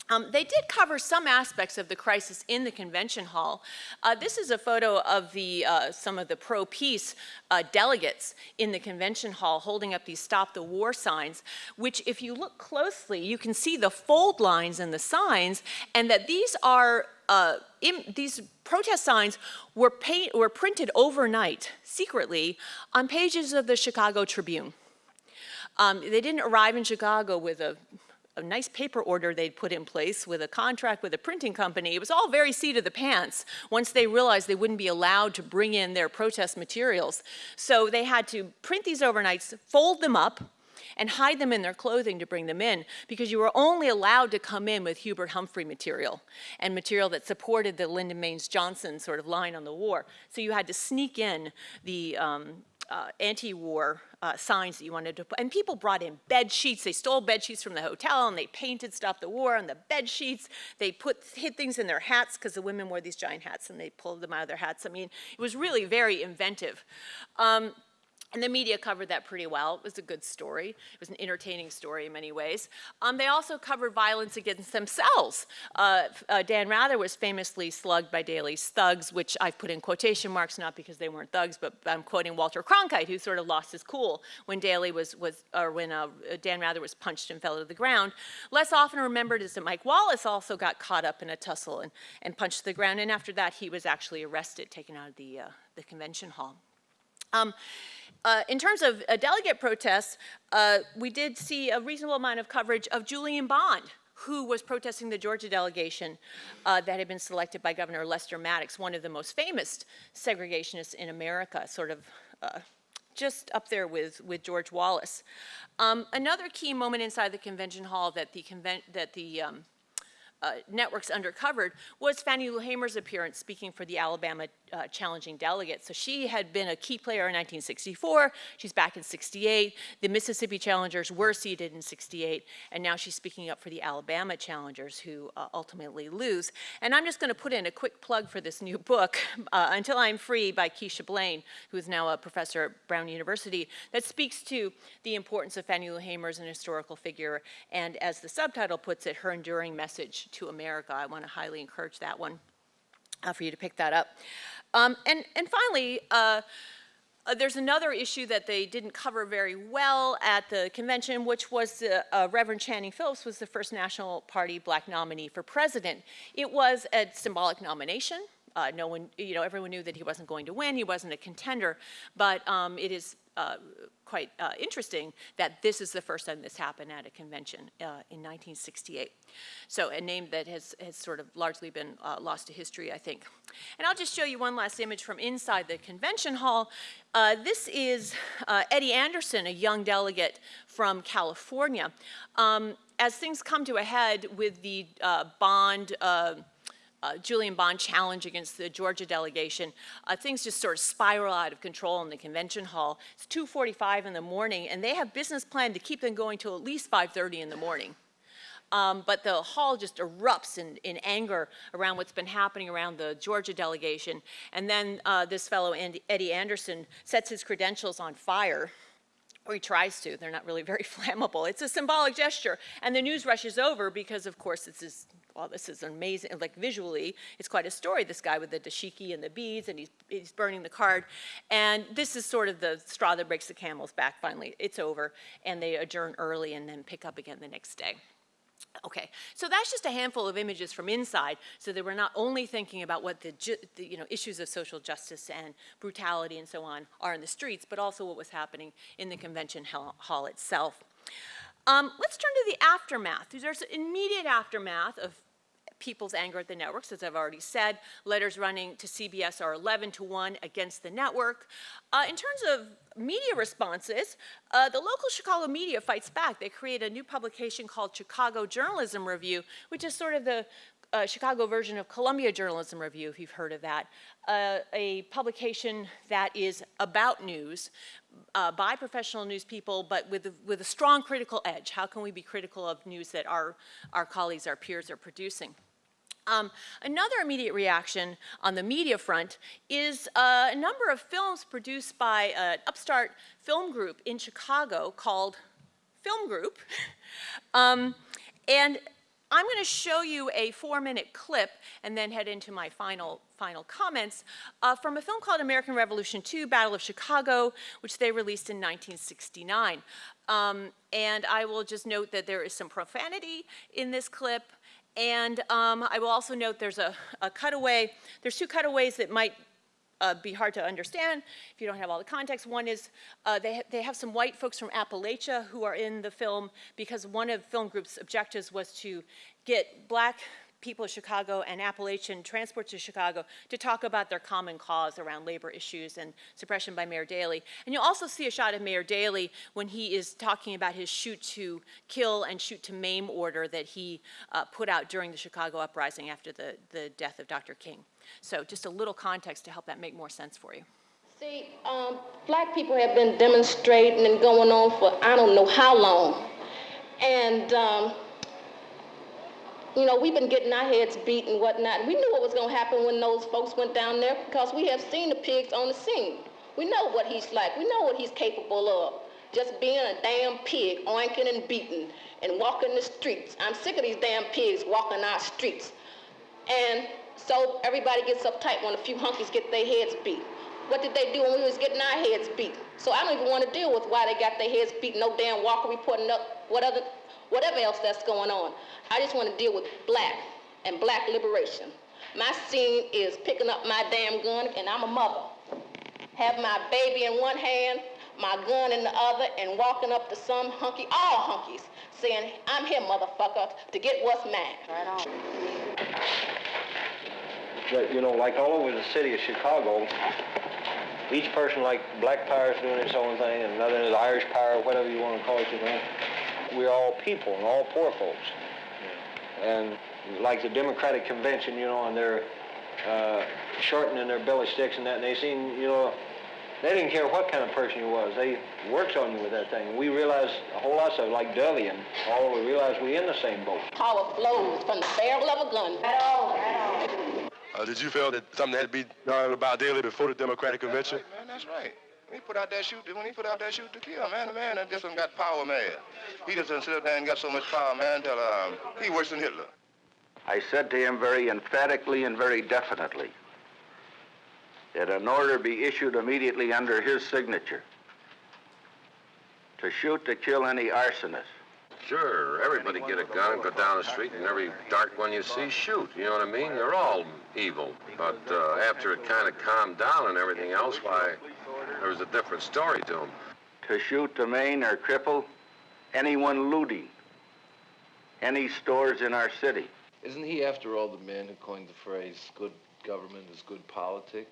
Um, they did cover some aspects of the crisis in the convention hall. Uh, this is a photo of the, uh, some of the pro-peace uh, delegates in the convention hall holding up these stop the war signs, which if you look closely, you can see the fold lines in the signs and that these are uh, in, these protest signs were, paint, were printed overnight, secretly, on pages of the Chicago Tribune. Um, they didn't arrive in Chicago with a a nice paper order they'd put in place with a contract with a printing company. It was all very seat of the pants once they realized they wouldn't be allowed to bring in their protest materials. So they had to print these overnights, fold them up, and hide them in their clothing to bring them in because you were only allowed to come in with Hubert Humphrey material and material that supported the Lyndon Baines Johnson sort of line on the war. So you had to sneak in the um, uh, anti-war uh, signs that you wanted to put. And people brought in bed sheets. They stole bed sheets from the hotel and they painted Stop the War on the bed sheets. They put hid things in their hats because the women wore these giant hats and they pulled them out of their hats. I mean, it was really very inventive. Um, and the media covered that pretty well. It was a good story. It was an entertaining story in many ways. Um, they also covered violence against themselves. Uh, uh, Dan Rather was famously slugged by Daley's thugs, which I've put in quotation marks, not because they weren't thugs, but I'm quoting Walter Cronkite, who sort of lost his cool when Daley was, was or when uh, Dan Rather was punched and fell to the ground. Less often remembered is that Mike Wallace also got caught up in a tussle and, and punched to the ground, and after that he was actually arrested, taken out of the, uh, the convention hall. Um, uh, in terms of uh, delegate protests, uh, we did see a reasonable amount of coverage of Julian Bond, who was protesting the Georgia delegation uh, that had been selected by Governor Lester Maddox, one of the most famous segregationists in America, sort of uh, just up there with, with George Wallace. Um, another key moment inside the convention hall that the, that the um, uh, networks undercovered was Fannie Lou Hamer's appearance speaking for the Alabama uh, challenging delegate. So she had been a key player in 1964. She's back in 68. The Mississippi challengers were seated in 68. And now she's speaking up for the Alabama challengers who uh, ultimately lose. And I'm just going to put in a quick plug for this new book, uh, Until I'm Free by Keisha Blain, who is now a professor at Brown University, that speaks to the importance of Fannie Lou Hamer as an historical figure. And as the subtitle puts it, her enduring message to America. I want to highly encourage that one uh, for you to pick that up. Um, and, and finally, uh, uh, there's another issue that they didn't cover very well at the convention, which was uh, Reverend Channing Phillips was the first National Party black nominee for president. It was a symbolic nomination. Uh, no one, you know, everyone knew that he wasn't going to win. He wasn't a contender, but um, it is uh, quite uh, interesting that this is the first time this happened at a convention uh, in 1968. So a name that has, has sort of largely been uh, lost to history, I think. And I'll just show you one last image from inside the convention hall. Uh, this is uh, Eddie Anderson, a young delegate from California. Um, as things come to a head with the bond uh, Julian Bond challenge against the Georgia delegation, uh, things just sort of spiral out of control in the convention hall. It's 2.45 in the morning, and they have business plan to keep them going till at least 5.30 in the morning. Um, but the hall just erupts in, in anger around what's been happening around the Georgia delegation. And then uh, this fellow, Andy, Eddie Anderson, sets his credentials on fire or he tries to. They're not really very flammable. It's a symbolic gesture. And the news rushes over because, of course, it's this is, well, this is amazing. Like visually, it's quite a story. This guy with the dashiki and the beads, and he's, he's burning the card. And this is sort of the straw that breaks the camel's back. Finally, it's over. And they adjourn early and then pick up again the next day. Okay, so that's just a handful of images from inside, so that we're not only thinking about what the, the, you know, issues of social justice and brutality and so on are in the streets, but also what was happening in the convention hall itself. Um, let's turn to the aftermath. There's immediate aftermath of people's anger at the networks, as I've already said. Letters running to CBS are 11 to 1 against the network. Uh, in terms of media responses, uh, the local Chicago media fights back. They create a new publication called Chicago Journalism Review, which is sort of the uh, Chicago version of Columbia Journalism Review, if you've heard of that, uh, a publication that is about news uh, by professional news people, but with a, with a strong critical edge. How can we be critical of news that our, our colleagues, our peers are producing? Um, another immediate reaction on the media front is uh, a number of films produced by an upstart film group in Chicago called Film Group. um, and I'm going to show you a four-minute clip and then head into my final, final comments uh, from a film called American Revolution II, Battle of Chicago, which they released in 1969. Um, and I will just note that there is some profanity in this clip, and um, I will also note there's a, a, cutaway. There's two cutaways that might uh, be hard to understand if you don't have all the context. One is uh, they, ha they have some white folks from Appalachia who are in the film because one of Film Group's objectives was to get black people of Chicago and Appalachian transport to Chicago to talk about their common cause around labor issues and suppression by Mayor Daley. And you'll also see a shot of Mayor Daley when he is talking about his shoot to kill and shoot to maim order that he uh, put out during the Chicago uprising after the, the death of Dr. King. So just a little context to help that make more sense for you. See, um, black people have been demonstrating and going on for I don't know how long. And um, you know, we've been getting our heads beat and whatnot. We knew what was going to happen when those folks went down there because we have seen the pigs on the scene. We know what he's like. We know what he's capable of. Just being a damn pig, oinking and beating and walking the streets. I'm sick of these damn pigs walking our streets. And so everybody gets uptight when a few hunkies get their heads beat. What did they do when we was getting our heads beat? So I don't even want to deal with why they got their heads beat. No damn Walker reporting up what other whatever else that's going on. I just want to deal with black and black liberation. My scene is picking up my damn gun, and I'm a mother. Have my baby in one hand, my gun in the other, and walking up to some hunky, all hunkies, saying, I'm here, motherfucker, to get what's mine. Right on. But, you know, like all over the city of Chicago, each person, like Black Power is doing its own thing, and another is Irish Power, whatever you want to call it, you know we're all people and all poor folks. And like the Democratic Convention, you know, and they're uh, shortening their belly sticks and that, and they seem, you know, they didn't care what kind of person you was. They worked on you with that thing. We realized a whole lot of like Dovey and all, we realized we in the same boat. Power flows from the barrel of a gun. Right on, right on. Uh, did you feel that something had to be done about Daley before the Democratic Convention? That's right, man, that's right. He put out that shoot, when he put out that shoot to kill, man, the man that just got power mad. He just sit up there and got so much power, man, until um, he worse than Hitler. I said to him very emphatically and very definitely that an order be issued immediately under his signature to shoot to kill any arsonist. Sure, everybody get a gun, and go down the street, and every dark one you see, shoot. You know what I mean? You're all evil. But uh, after it kind of calmed down and everything else, why, there was a different story to him. To shoot, to maim, or cripple anyone looting any stores in our city. Isn't he, after all, the man who coined the phrase, good government is good politics?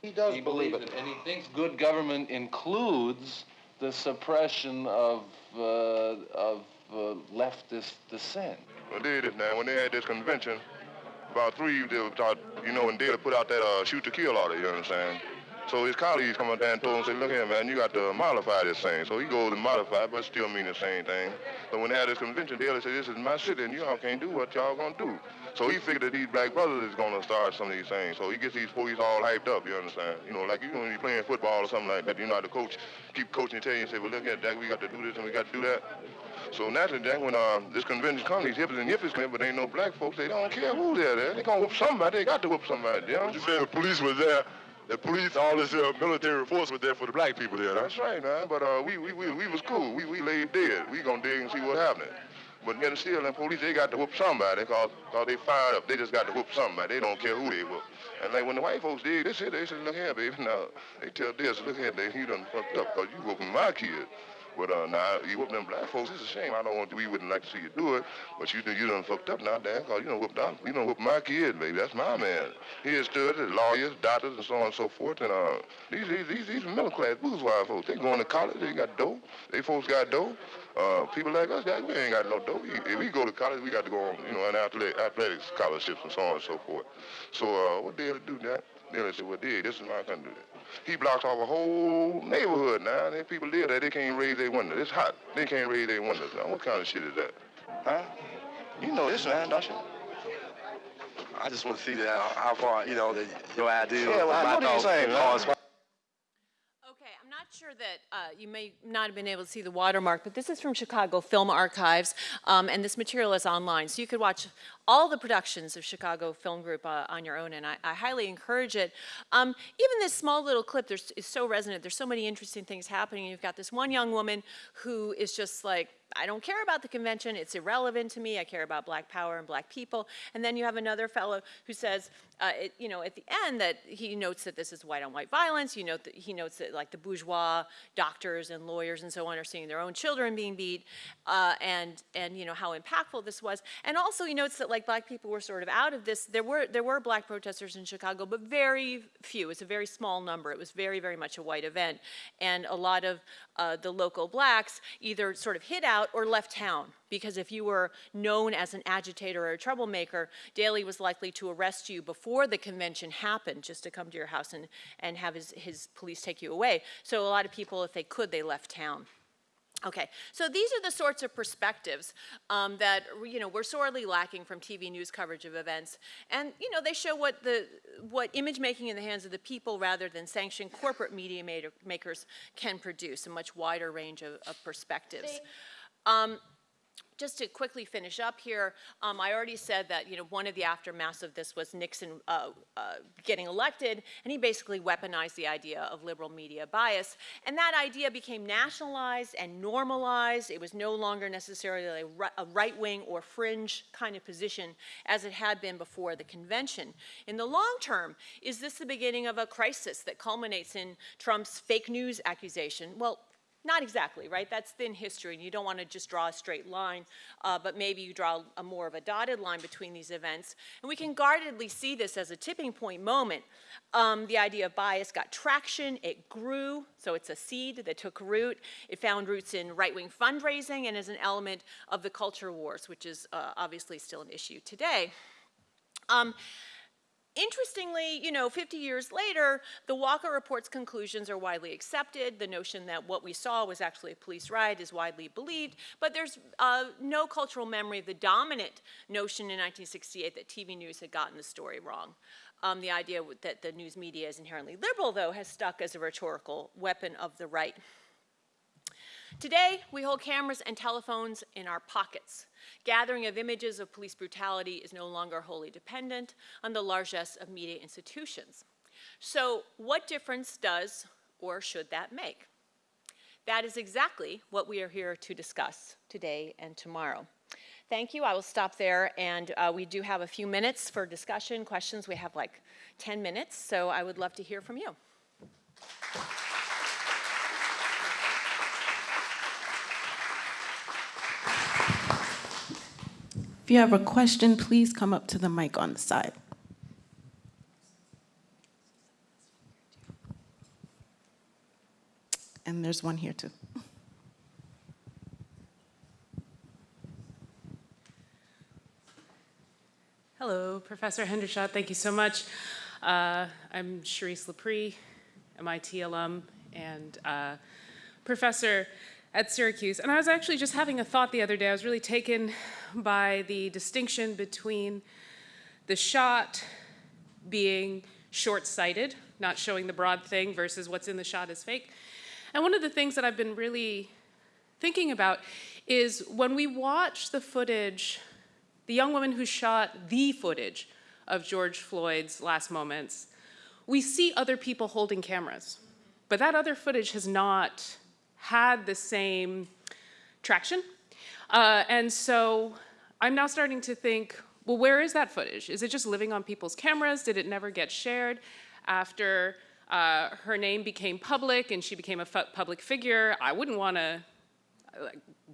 He does he believe it. And he thinks good government includes the suppression of, uh, of uh, leftist dissent. Well, they did now. When they had this convention, about three, they thought, you know, when Daley put out that uh, shoot to kill order, you understand? So his colleagues come up there and told him, say, look here, man, you got to modify this thing. So he goes and modify, but still mean the same thing. So when they had this convention, they said, this is my city, and y'all can't do what y'all gonna do. So he figured that these black brothers is gonna start some of these things. So he gets these police all hyped up, you understand? You know, like you when you playing football or something like that, you know how the coach keep coaching and tell you and say, well, look here, Jack, we got to do this and we got to do that. So naturally, when uh, this convention comes, these hippies and yippies come, but ain't no black folks, they don't care who they're there. They gonna whoop somebody, they got to whoop somebody, you know? You saying the police was there? The police, all this uh, military force was there for the black people there, huh? That's right, man. But uh, we, we, we, we was cool. We, we laid dead. We gonna dig and see what happening. But then still, the police, they got to whoop somebody cause, cause they fired up. They just got to whoop somebody. They don't care who they whoop. And like when the white folks dig, they said, they said, look here, baby. Now, they tell this, look here, they, he done fucked up cause you whooping my kid. But uh, now you whoop them black folks. It's a shame. I don't want. We wouldn't like to see you do it. But you you done fucked up now, Dan. Cause you done whooped out. You done whooped my kid, baby. That's my man. He has stood lawyers, doctors, and so on and so forth. And uh, these these these, these middle class bourgeois folks. They going to college. They got dough. They folks got dough. Uh, people like us, guys, we ain't got no dough. If we go to college, we got to go on, you know, an athletic, athletics scholarships and so on and so forth. So uh, what they to do that? They said, well, dig, this is my country. He blocks off a whole neighborhood now. There people live there, they can't raise their windows. It's hot. They can't raise their windows now. What kind of shit is that? Huh? You know this, man, don't you? I just want to see that, how far, you know, that your idea. Yeah, well, my thoughts things, as far man. as- Okay, I'm not sure that uh, you may not have been able to see the watermark, but this is from Chicago Film Archives, um, and this material is online. So you could watch all the productions of Chicago Film Group uh, on your own, and I, I highly encourage it. Um, even this small little clip is so resonant. There's so many interesting things happening. You've got this one young woman who is just like, I don't care about the convention. It's irrelevant to me. I care about black power and black people. And then you have another fellow who says, uh, it, you know, at the end that he notes that this is white on white violence. You note that he notes that like the bourgeois doctors and lawyers and so on are seeing their own children being beat, uh, and and you know how impactful this was. And also he notes that like black people were sort of out of this. There were there were black protesters in Chicago, but very few. It's a very small number. It was very very much a white event, and a lot of uh, the local blacks either sort of hid out or left town because if you were known as an agitator or a troublemaker, Daley was likely to arrest you before the convention happened just to come to your house and, and have his, his police take you away. So a lot of people, if they could, they left town. Okay, so these are the sorts of perspectives um, that you know we're sorely lacking from TV news coverage of events, and you know they show what the what image making in the hands of the people rather than sanctioned corporate media maker, makers can produce a much wider range of, of perspectives. Um, just to quickly finish up here, um, I already said that you know one of the aftermaths of this was Nixon uh, uh, getting elected, and he basically weaponized the idea of liberal media bias, and that idea became nationalized and normalized. It was no longer necessarily a, right-wing or fringe kind of position as it had been before the convention. In the long term, is this the beginning of a crisis that culminates in Trump's fake news accusation? Well, not exactly, right? That's thin history, and you don't want to just draw a straight line, uh, but maybe you draw a more of a dotted line between these events. And we can guardedly see this as a tipping point moment. Um, the idea of bias got traction, it grew, so it's a seed that took root. It found roots in right-wing fundraising and as an element of the culture wars, which is uh, obviously still an issue today. Um, Interestingly, you know, 50 years later, the Walker Report's conclusions are widely accepted. The notion that what we saw was actually a police riot is widely believed, but there's uh, no cultural memory of the dominant notion in 1968 that TV news had gotten the story wrong. Um, the idea that the news media is inherently liberal, though, has stuck as a rhetorical weapon of the right. Today, we hold cameras and telephones in our pockets. Gathering of images of police brutality is no longer wholly dependent on the largesse of media institutions. So what difference does or should that make? That is exactly what we are here to discuss today and tomorrow. Thank you. I will stop there, and uh, we do have a few minutes for discussion, questions. We have like 10 minutes, so I would love to hear from you. If you have a question, please come up to the mic on the side. And there's one here too. Hello, Professor Hendershot. Thank you so much. Uh, I'm Charisse L'Pree, MIT alum and uh, professor at Syracuse. And I was actually just having a thought the other day. I was really taken by the distinction between the shot being short-sighted, not showing the broad thing, versus what's in the shot is fake. And one of the things that I've been really thinking about is when we watch the footage, the young woman who shot the footage of George Floyd's last moments, we see other people holding cameras. But that other footage has not had the same traction. Uh, and so I'm now starting to think, well, where is that footage? Is it just living on people's cameras? Did it never get shared after uh, her name became public and she became a public figure? I wouldn't want to,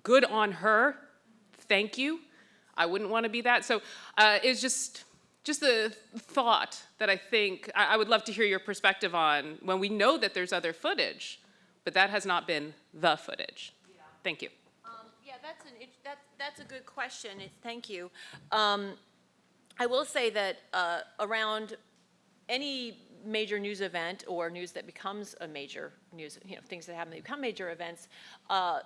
good on her, thank you. I wouldn't want to be that. So uh, it's just, just the thought that I think I, I would love to hear your perspective on when we know that there's other footage, but that has not been the footage. Yeah. Thank you. Um, yeah, that's, an, that, that's a good question. It's, thank you. Um, I will say that uh, around any major news event or news that becomes a major news, you know, things that happen that become major events, uh,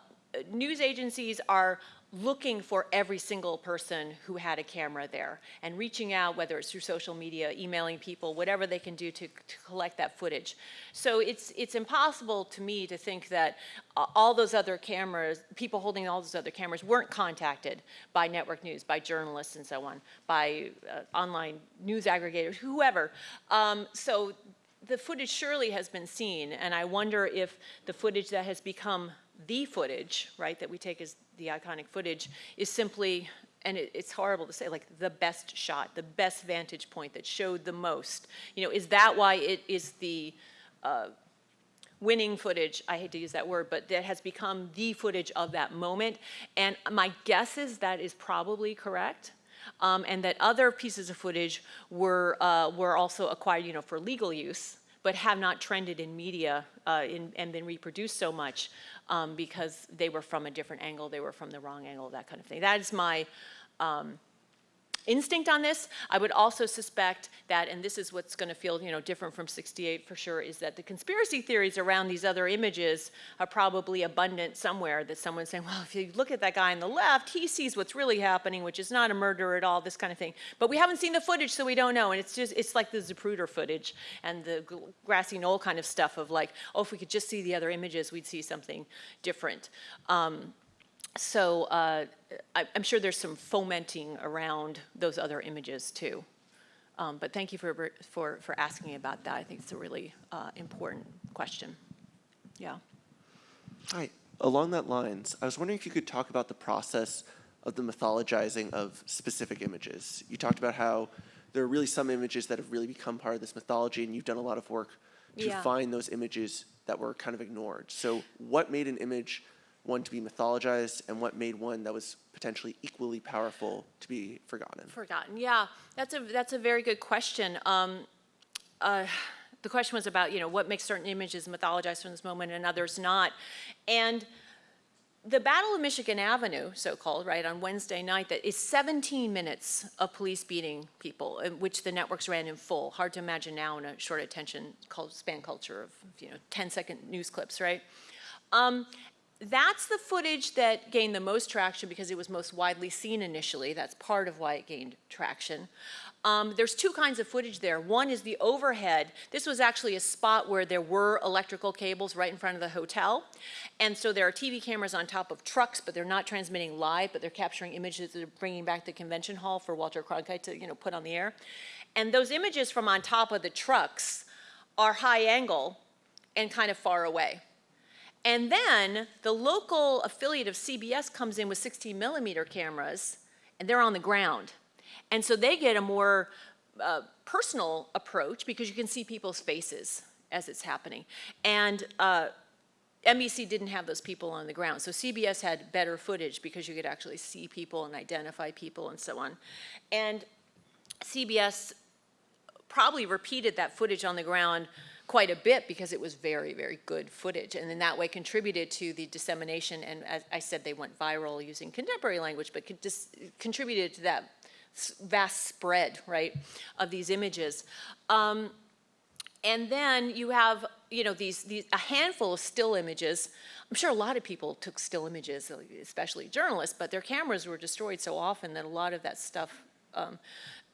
news agencies are looking for every single person who had a camera there and reaching out, whether it's through social media, emailing people, whatever they can do to, to collect that footage. So it's, it's impossible to me to think that uh, all those other cameras, people holding all those other cameras weren't contacted by network news, by journalists and so on, by uh, online news aggregators, whoever. Um, so the footage surely has been seen, and I wonder if the footage that has become the footage, right, that we take as the iconic footage, is simply, and it, it's horrible to say, like the best shot, the best vantage point that showed the most. You know, is that why it is the uh, winning footage, I hate to use that word, but that has become the footage of that moment? And my guess is that is probably correct. Um, and that other pieces of footage were, uh, were also acquired, you know, for legal use, but have not trended in media uh, in, and been reproduced so much um, because they were from a different angle, they were from the wrong angle, that kind of thing. That is my um, instinct on this. I would also suspect that, and this is what's going to feel you know, different from 68 for sure, is that the conspiracy theories around these other images are probably abundant somewhere that someone's saying, well, if you look at that guy on the left, he sees what's really happening, which is not a murder at all, this kind of thing. But we haven't seen the footage, so we don't know. And it's just, it's like the Zapruder footage and the grassy knoll kind of stuff of like, oh, if we could just see the other images, we'd see something different. Um, so uh, I, am sure there's some fomenting around those other images too. Um, but thank you for, for, for asking about that. I think it's a really uh, important question. Yeah. Hi. Along that lines, I was wondering if you could talk about the process of the mythologizing of specific images. You talked about how there are really some images that have really become part of this mythology and you've done a lot of work to yeah. find those images that were kind of ignored. So what made an image one to be mythologized and what made one that was potentially equally powerful to be forgotten? Forgotten, yeah. That's a, that's a very good question. Um, uh, the question was about, you know, what makes certain images mythologized from this moment and others not. And the Battle of Michigan Avenue, so-called, right, on Wednesday night, that is 17 minutes of police beating people, which the networks ran in full. Hard to imagine now in a short attention span culture of, you know, 10-second news clips, right? Um, that's the footage that gained the most traction because it was most widely seen initially. That's part of why it gained traction. Um, there's two kinds of footage there. One is the overhead. This was actually a spot where there were electrical cables right in front of the hotel. And so there are TV cameras on top of trucks, but they're not transmitting live, but they're capturing images that are bringing back the convention hall for Walter Cronkite to you know, put on the air. And those images from on top of the trucks are high angle and kind of far away. And then the local affiliate of CBS comes in with 16 millimeter cameras and they're on the ground. And so they get a more uh, personal approach because you can see people's faces as it's happening. And uh, NBC didn't have those people on the ground. So CBS had better footage because you could actually see people and identify people and so on. And CBS probably repeated that footage on the ground quite a bit because it was very, very good footage. And in that way contributed to the dissemination. And as I said, they went viral using contemporary language, but contributed to that vast spread, right, of these images. Um, and then you have you know, these, these, a handful of still images. I'm sure a lot of people took still images, especially journalists, but their cameras were destroyed so often that a lot of that stuff um,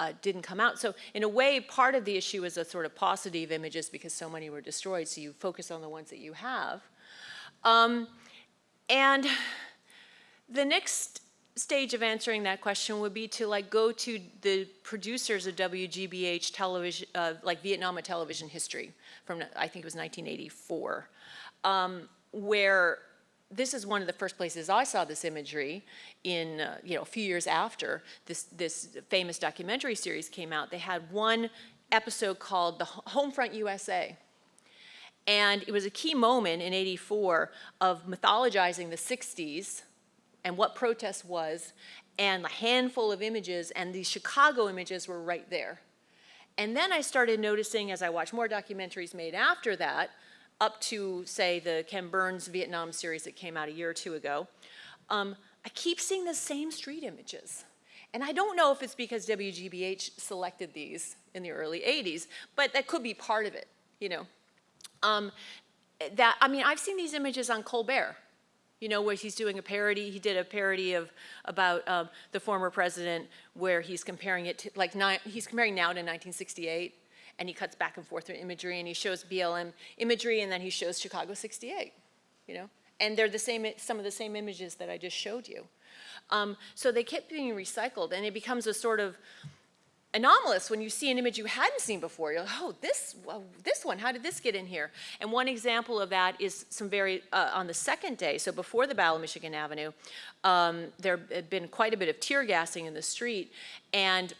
uh, didn't come out. So in a way, part of the issue is a sort of paucity of images because so many were destroyed, so you focus on the ones that you have. Um, and the next stage of answering that question would be to like go to the producers of WGBH television, uh, like Vietnam television history from, I think it was 1984, um, where this is one of the first places I saw this imagery in, uh, you know, a few years after this, this famous documentary series came out. They had one episode called The Homefront USA. And it was a key moment in 84 of mythologizing the 60s and what protest was and a handful of images and the Chicago images were right there. And then I started noticing as I watched more documentaries made after that, up to say the Ken Burns Vietnam series that came out a year or two ago, um, I keep seeing the same street images. And I don't know if it's because WGBH selected these in the early 80s, but that could be part of it, you know. Um, that, I mean, I've seen these images on Colbert you know, where he's doing a parody. He did a parody of about um, the former president where he's comparing it to, like, he's comparing now to 1968, and he cuts back and forth through imagery, and he shows BLM imagery, and then he shows Chicago 68, you know? And they're the same, some of the same images that I just showed you. Um, so they kept being recycled, and it becomes a sort of, anomalous when you see an image you hadn't seen before. You're like, oh, this, well, this one, how did this get in here? And one example of that is some very, uh, on the second day, so before the Battle of Michigan Avenue, um, there had been quite a bit of tear gassing in the street, and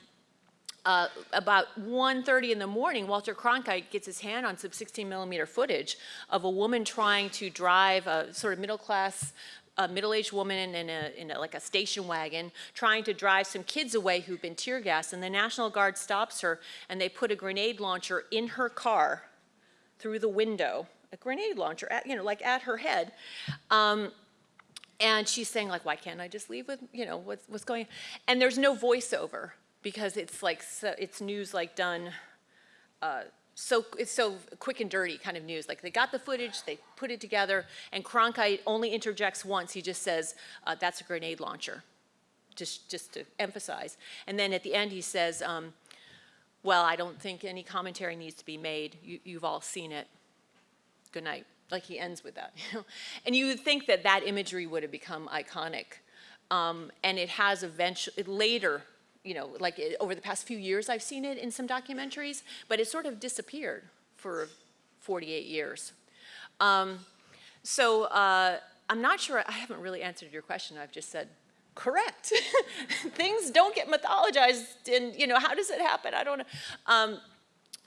uh, about 1.30 in the morning, Walter Cronkite gets his hand on some 16 millimeter footage of a woman trying to drive a sort of middle class a middle-aged woman in, a, in a, like a station wagon trying to drive some kids away who've been tear gassed and the National Guard stops her and they put a grenade launcher in her car through the window, a grenade launcher, at, you know, like at her head. Um, and she's saying like, why can't I just leave with, you know, what's, what's going on? And there's no voiceover because it's like, so, it's news like done uh, so it's so quick and dirty kind of news. Like they got the footage, they put it together, and Cronkite only interjects once. He just says, uh, "That's a grenade launcher," just just to emphasize. And then at the end, he says, um, "Well, I don't think any commentary needs to be made. You, you've all seen it. Good night." Like he ends with that, and you would think that that imagery would have become iconic, um, and it has eventually later you know, like it, over the past few years I've seen it in some documentaries, but it sort of disappeared for 48 years. Um, so uh, I'm not sure, I haven't really answered your question. I've just said, correct. Things don't get mythologized and, you know, how does it happen? I don't know. Um,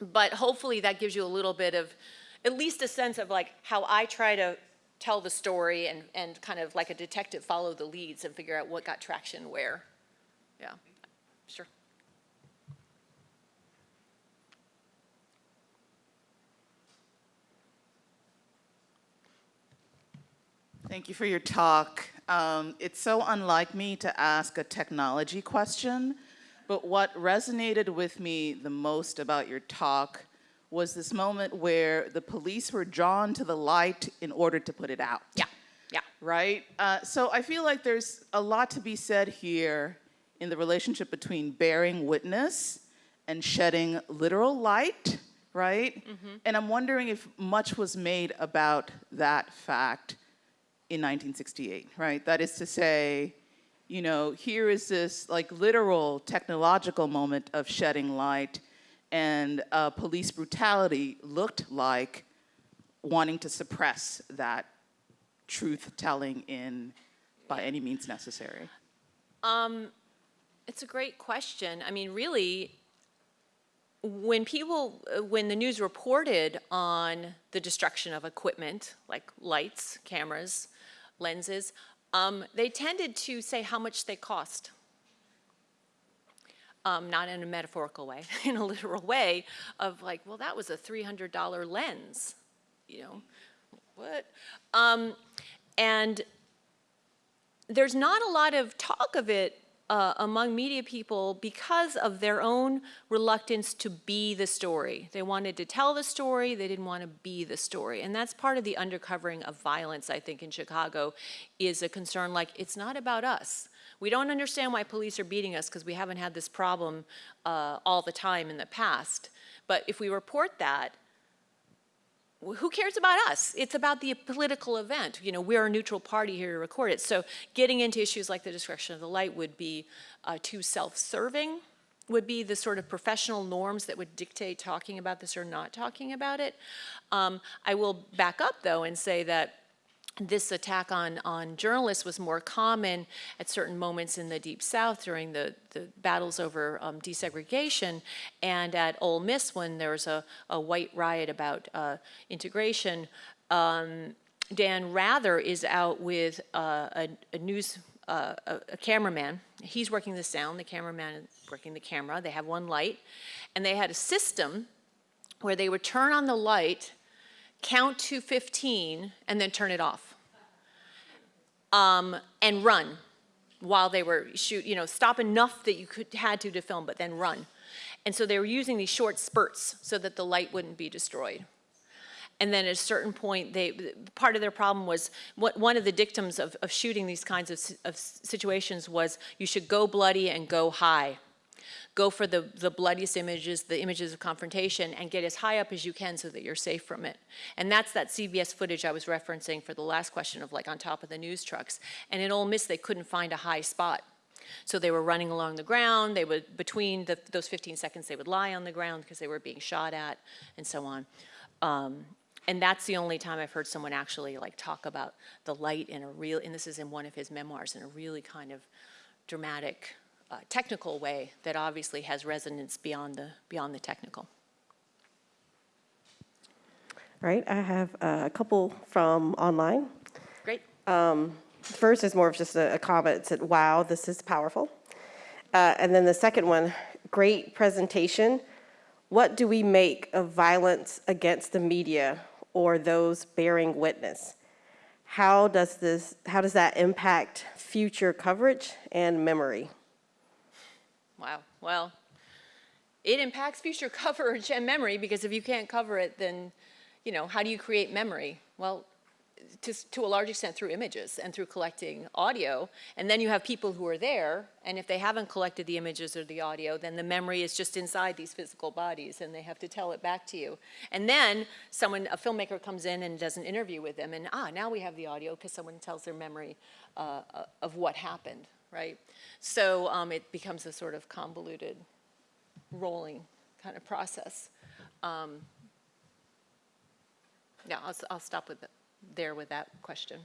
but hopefully that gives you a little bit of, at least a sense of like how I try to tell the story and, and kind of like a detective follow the leads and figure out what got traction where. Yeah. Sure. Thank you for your talk. Um, it's so unlike me to ask a technology question, but what resonated with me the most about your talk was this moment where the police were drawn to the light in order to put it out. Yeah, yeah. Right? Uh, so I feel like there's a lot to be said here in the relationship between bearing witness and shedding literal light, right? Mm -hmm. And I'm wondering if much was made about that fact in 1968, right? That is to say, you know, here is this like literal technological moment of shedding light and uh, police brutality looked like wanting to suppress that truth telling in by any means necessary. Um, it's a great question. I mean, really, when people, uh, when the news reported on the destruction of equipment, like lights, cameras, lenses, um, they tended to say how much they cost. Um, not in a metaphorical way, in a literal way of like, well, that was a $300 lens, you know, what? Um, and there's not a lot of talk of it uh, among media people because of their own reluctance to be the story. They wanted to tell the story, they didn't want to be the story. And that's part of the undercovering of violence, I think, in Chicago, is a concern like, it's not about us. We don't understand why police are beating us because we haven't had this problem uh, all the time in the past. But if we report that, who cares about us? It's about the political event. You know, we're a neutral party here to record it. So getting into issues like the destruction of the light would be uh, too self-serving, would be the sort of professional norms that would dictate talking about this or not talking about it. Um, I will back up though and say that this attack on, on journalists was more common at certain moments in the Deep South during the, the battles over um, desegregation and at Ole Miss when there was a, a white riot about uh, integration. Um, Dan Rather is out with uh, a, a, news, uh, a, a cameraman. He's working the sound, the cameraman is working the camera. They have one light. And they had a system where they would turn on the light count to 15, and then turn it off. Um, and run while they were shoot, you know, stop enough that you could had to to film, but then run. And so they were using these short spurts so that the light wouldn't be destroyed. And then at a certain point, they, part of their problem was, what, one of the dictums of, of shooting these kinds of, of situations was you should go bloody and go high go for the, the bloodiest images, the images of confrontation, and get as high up as you can so that you're safe from it. And that's that CBS footage I was referencing for the last question of like on top of the news trucks. And in Ole Miss, they couldn't find a high spot. So they were running along the ground, they would, between the, those 15 seconds, they would lie on the ground because they were being shot at and so on. Um, and that's the only time I've heard someone actually like talk about the light in a real, and this is in one of his memoirs, in a really kind of dramatic uh, technical way that obviously has resonance beyond the, beyond the technical. Right, I have a couple from online. Great. Um, first is more of just a, a comment. It said, wow, this is powerful. Uh, and then the second one, great presentation. What do we make of violence against the media or those bearing witness? How does this, how does that impact future coverage and memory? Wow, well, it impacts future coverage and memory because if you can't cover it, then, you know, how do you create memory? Well, to, to a large extent through images and through collecting audio. And then you have people who are there, and if they haven't collected the images or the audio, then the memory is just inside these physical bodies, and they have to tell it back to you. And then someone, a filmmaker comes in and does an interview with them, and ah, now we have the audio because someone tells their memory uh, of what happened right? So um, it becomes a sort of convoluted, rolling kind of process. Um, yeah, I'll, I'll stop with the, there with that question.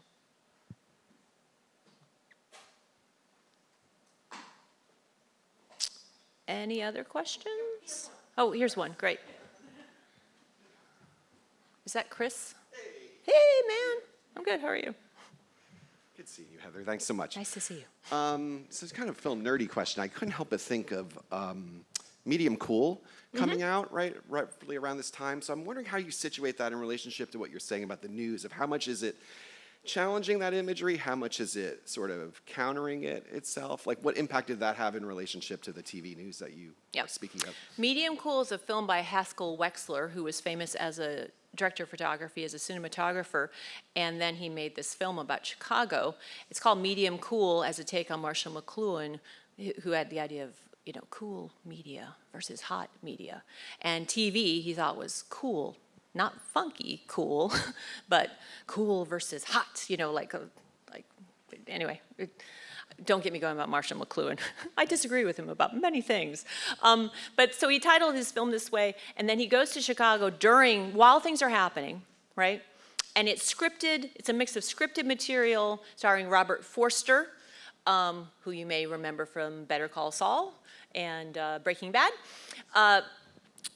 Any other questions? Oh, here's one, great. Is that Chris? Hey. Hey, man. I'm good, how are you? Good seeing you, Heather. Thanks so much. Nice to see you. Um, so it's kind of a film nerdy question. I couldn't help but think of um, Medium Cool coming mm -hmm. out right roughly around this time. So I'm wondering how you situate that in relationship to what you're saying about the news of how much is it challenging that imagery? How much is it sort of countering it itself? Like what impact did that have in relationship to the TV news that you yep. are speaking of? Medium Cool is a film by Haskell Wexler, who was famous as a director of photography as a cinematographer, and then he made this film about Chicago. It's called Medium Cool as a take on Marshall McLuhan, who had the idea of you know, cool media versus hot media. And TV, he thought was cool, not funky cool, but cool versus hot, you know, like, a, like anyway. It, don't get me going about Marshall McLuhan. I disagree with him about many things. Um, but so he titled his film this way, and then he goes to Chicago during, while things are happening, right? And it's scripted, it's a mix of scripted material starring Robert Forster, um, who you may remember from Better Call Saul and uh, Breaking Bad. Uh,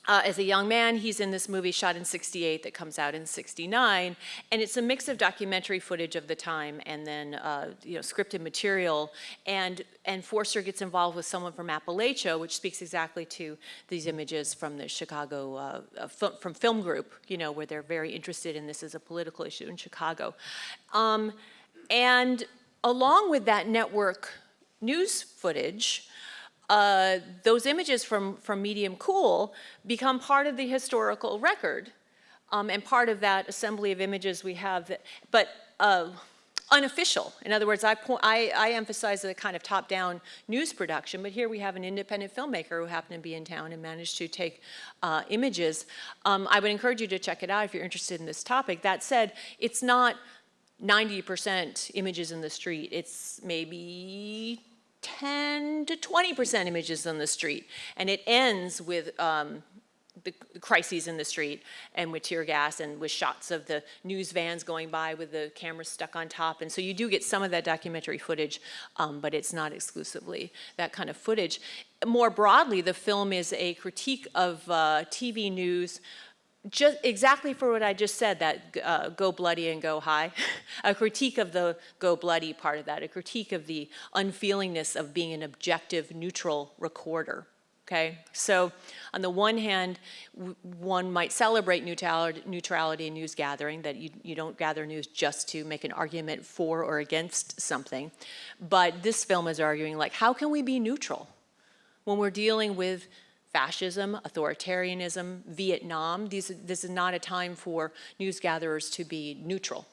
uh, as a young man, he's in this movie shot in 68 that comes out in 69, and it's a mix of documentary footage of the time and then uh, you know scripted material. And and Forster gets involved with someone from Appalachia, which speaks exactly to these images from the Chicago uh, uh from Film Group, you know, where they're very interested in this as a political issue in Chicago. Um, and along with that network news footage, uh, those images from, from medium cool become part of the historical record um, and part of that assembly of images we have, that, but uh, unofficial. In other words, I, I, I emphasize the kind of top-down news production, but here we have an independent filmmaker who happened to be in town and managed to take uh, images. Um, I would encourage you to check it out if you're interested in this topic. That said, it's not 90% images in the street. It's maybe 10 to 20% images on the street. And it ends with um, the crises in the street and with tear gas and with shots of the news vans going by with the cameras stuck on top. And so you do get some of that documentary footage, um, but it's not exclusively that kind of footage. More broadly, the film is a critique of uh, TV news just exactly for what I just said, that uh, go bloody and go high, a critique of the go bloody part of that, a critique of the unfeelingness of being an objective, neutral recorder. Okay, so on the one hand, one might celebrate neutrality, neutrality in news gathering, that you, you don't gather news just to make an argument for or against something. But this film is arguing like, how can we be neutral when we're dealing with fascism, authoritarianism, Vietnam. These, this is not a time for news gatherers to be neutral.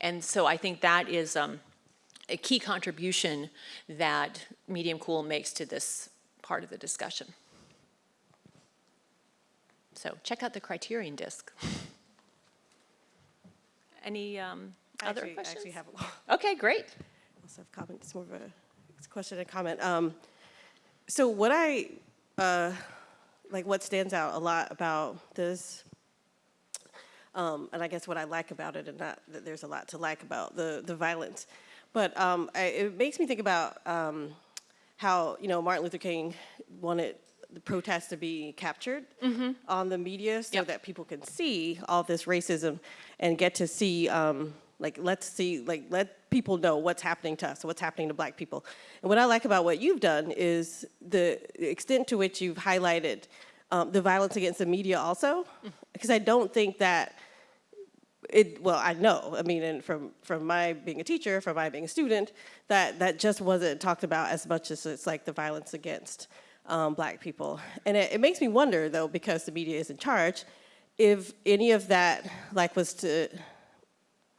And so I think that is um, a key contribution that Medium Cool makes to this part of the discussion. So check out the criterion disc. Any um, other actually, questions? I actually have a lot. Okay, great. I also have comment, it's more of a question and comment. Um, so what I uh, like what stands out a lot about this, um, and I guess what I like about it, and not that there's a lot to like about the the violence, but um, I, it makes me think about um, how you know Martin Luther King wanted the protests to be captured mm -hmm. on the media so yep. that people can see all this racism and get to see um, like, let's see, like, let people know what's happening to us, what's happening to black people. And what I like about what you've done is the extent to which you've highlighted um, the violence against the media also, because I don't think that it, well, I know, I mean, and from, from my being a teacher, from my being a student, that, that just wasn't talked about as much as it's like the violence against um, black people. And it, it makes me wonder though, because the media is in charge, if any of that like was to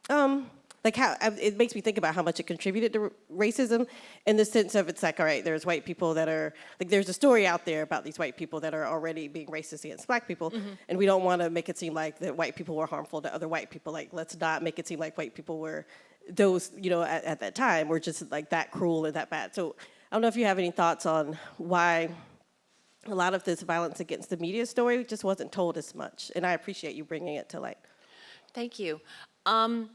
um, like how, it makes me think about how much it contributed to racism in the sense of it's like, all right, there's white people that are, like there's a story out there about these white people that are already being racist against black people, mm -hmm. and we don't want to make it seem like that white people were harmful to other white people. Like, let's not make it seem like white people were those, you know, at, at that time were just like that cruel and that bad. So I don't know if you have any thoughts on why a lot of this violence against the media story just wasn't told as much, and I appreciate you bringing it to light. Thank you. Um,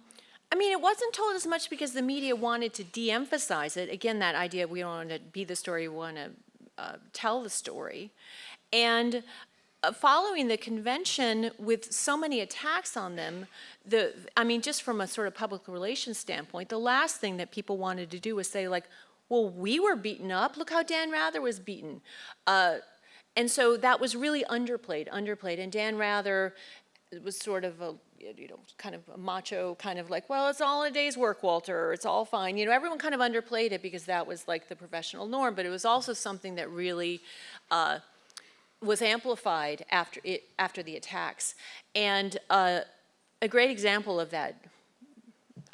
I mean, it wasn't told as much because the media wanted to de-emphasize it. Again, that idea we don't want to be the story, we want to uh, tell the story. And uh, following the convention with so many attacks on them, the, I mean, just from a sort of public relations standpoint, the last thing that people wanted to do was say like, well, we were beaten up. Look how Dan Rather was beaten. Uh, and so that was really underplayed, underplayed. And Dan Rather was sort of a you know, kind of a macho kind of like, well, it's all a day's work, Walter, it's all fine. You know, everyone kind of underplayed it because that was like the professional norm, but it was also something that really uh, was amplified after, it, after the attacks. And uh, a great example of that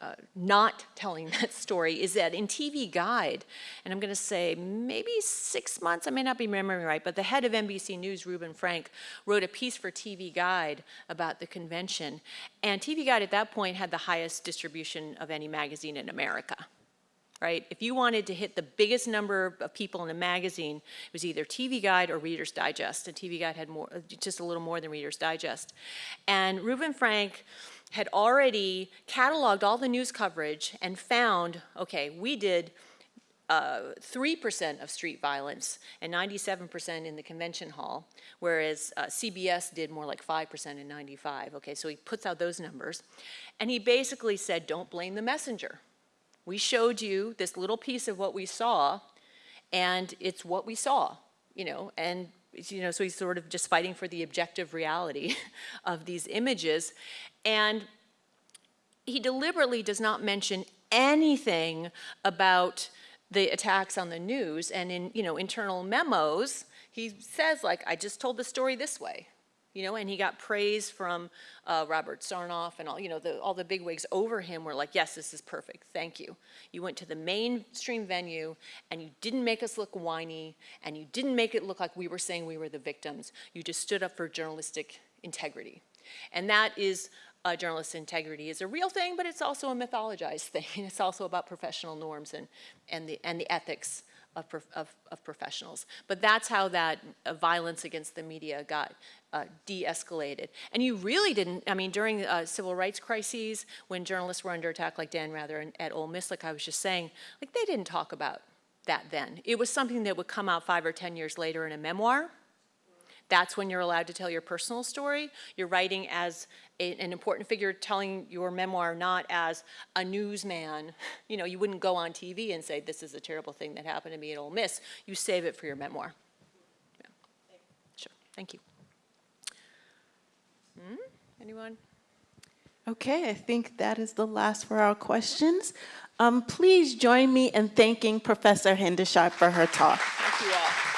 uh, not telling that story is that in TV Guide, and I'm going to say maybe six months, I may not be remembering right, but the head of NBC News, Reuven Frank, wrote a piece for TV Guide about the convention. And TV Guide at that point had the highest distribution of any magazine in America. Right? If you wanted to hit the biggest number of people in a magazine, it was either TV Guide or Reader's Digest, and TV Guide had more, just a little more than Reader's Digest. And Reuven Frank had already cataloged all the news coverage and found, okay, we did 3% uh, of street violence and 97% in the convention hall, whereas uh, CBS did more like 5% in 95. Okay, so he puts out those numbers. And he basically said, don't blame the messenger. We showed you this little piece of what we saw, and it's what we saw, you know, and you know, so he's sort of just fighting for the objective reality of these images. And he deliberately does not mention anything about the attacks on the news and in, you know, internal memos, he says like, I just told the story this way. You know, and he got praise from uh, Robert Sarnoff and all, you know, the, all the bigwigs over him were like, yes, this is perfect, thank you. You went to the mainstream venue and you didn't make us look whiny and you didn't make it look like we were saying we were the victims. You just stood up for journalistic integrity. And that is uh, journalist integrity is a real thing, but it's also a mythologized thing. It's also about professional norms and, and, the, and the ethics of, of, of, professionals. But that's how that uh, violence against the media got uh, de-escalated. And you really didn't, I mean, during uh, civil rights crises, when journalists were under attack like Dan Rather and, at Ole Miss, like I was just saying, like they didn't talk about that then. It was something that would come out five or 10 years later in a memoir, that's when you're allowed to tell your personal story. You're writing as a, an important figure telling your memoir, not as a newsman. You know, you wouldn't go on TV and say, this is a terrible thing that happened to me at Ole Miss. You save it for your memoir. Yeah. Sure, thank you. Hmm? Anyone? Okay, I think that is the last for our questions. Um, please join me in thanking Professor Hendershot for her talk. Thank you all.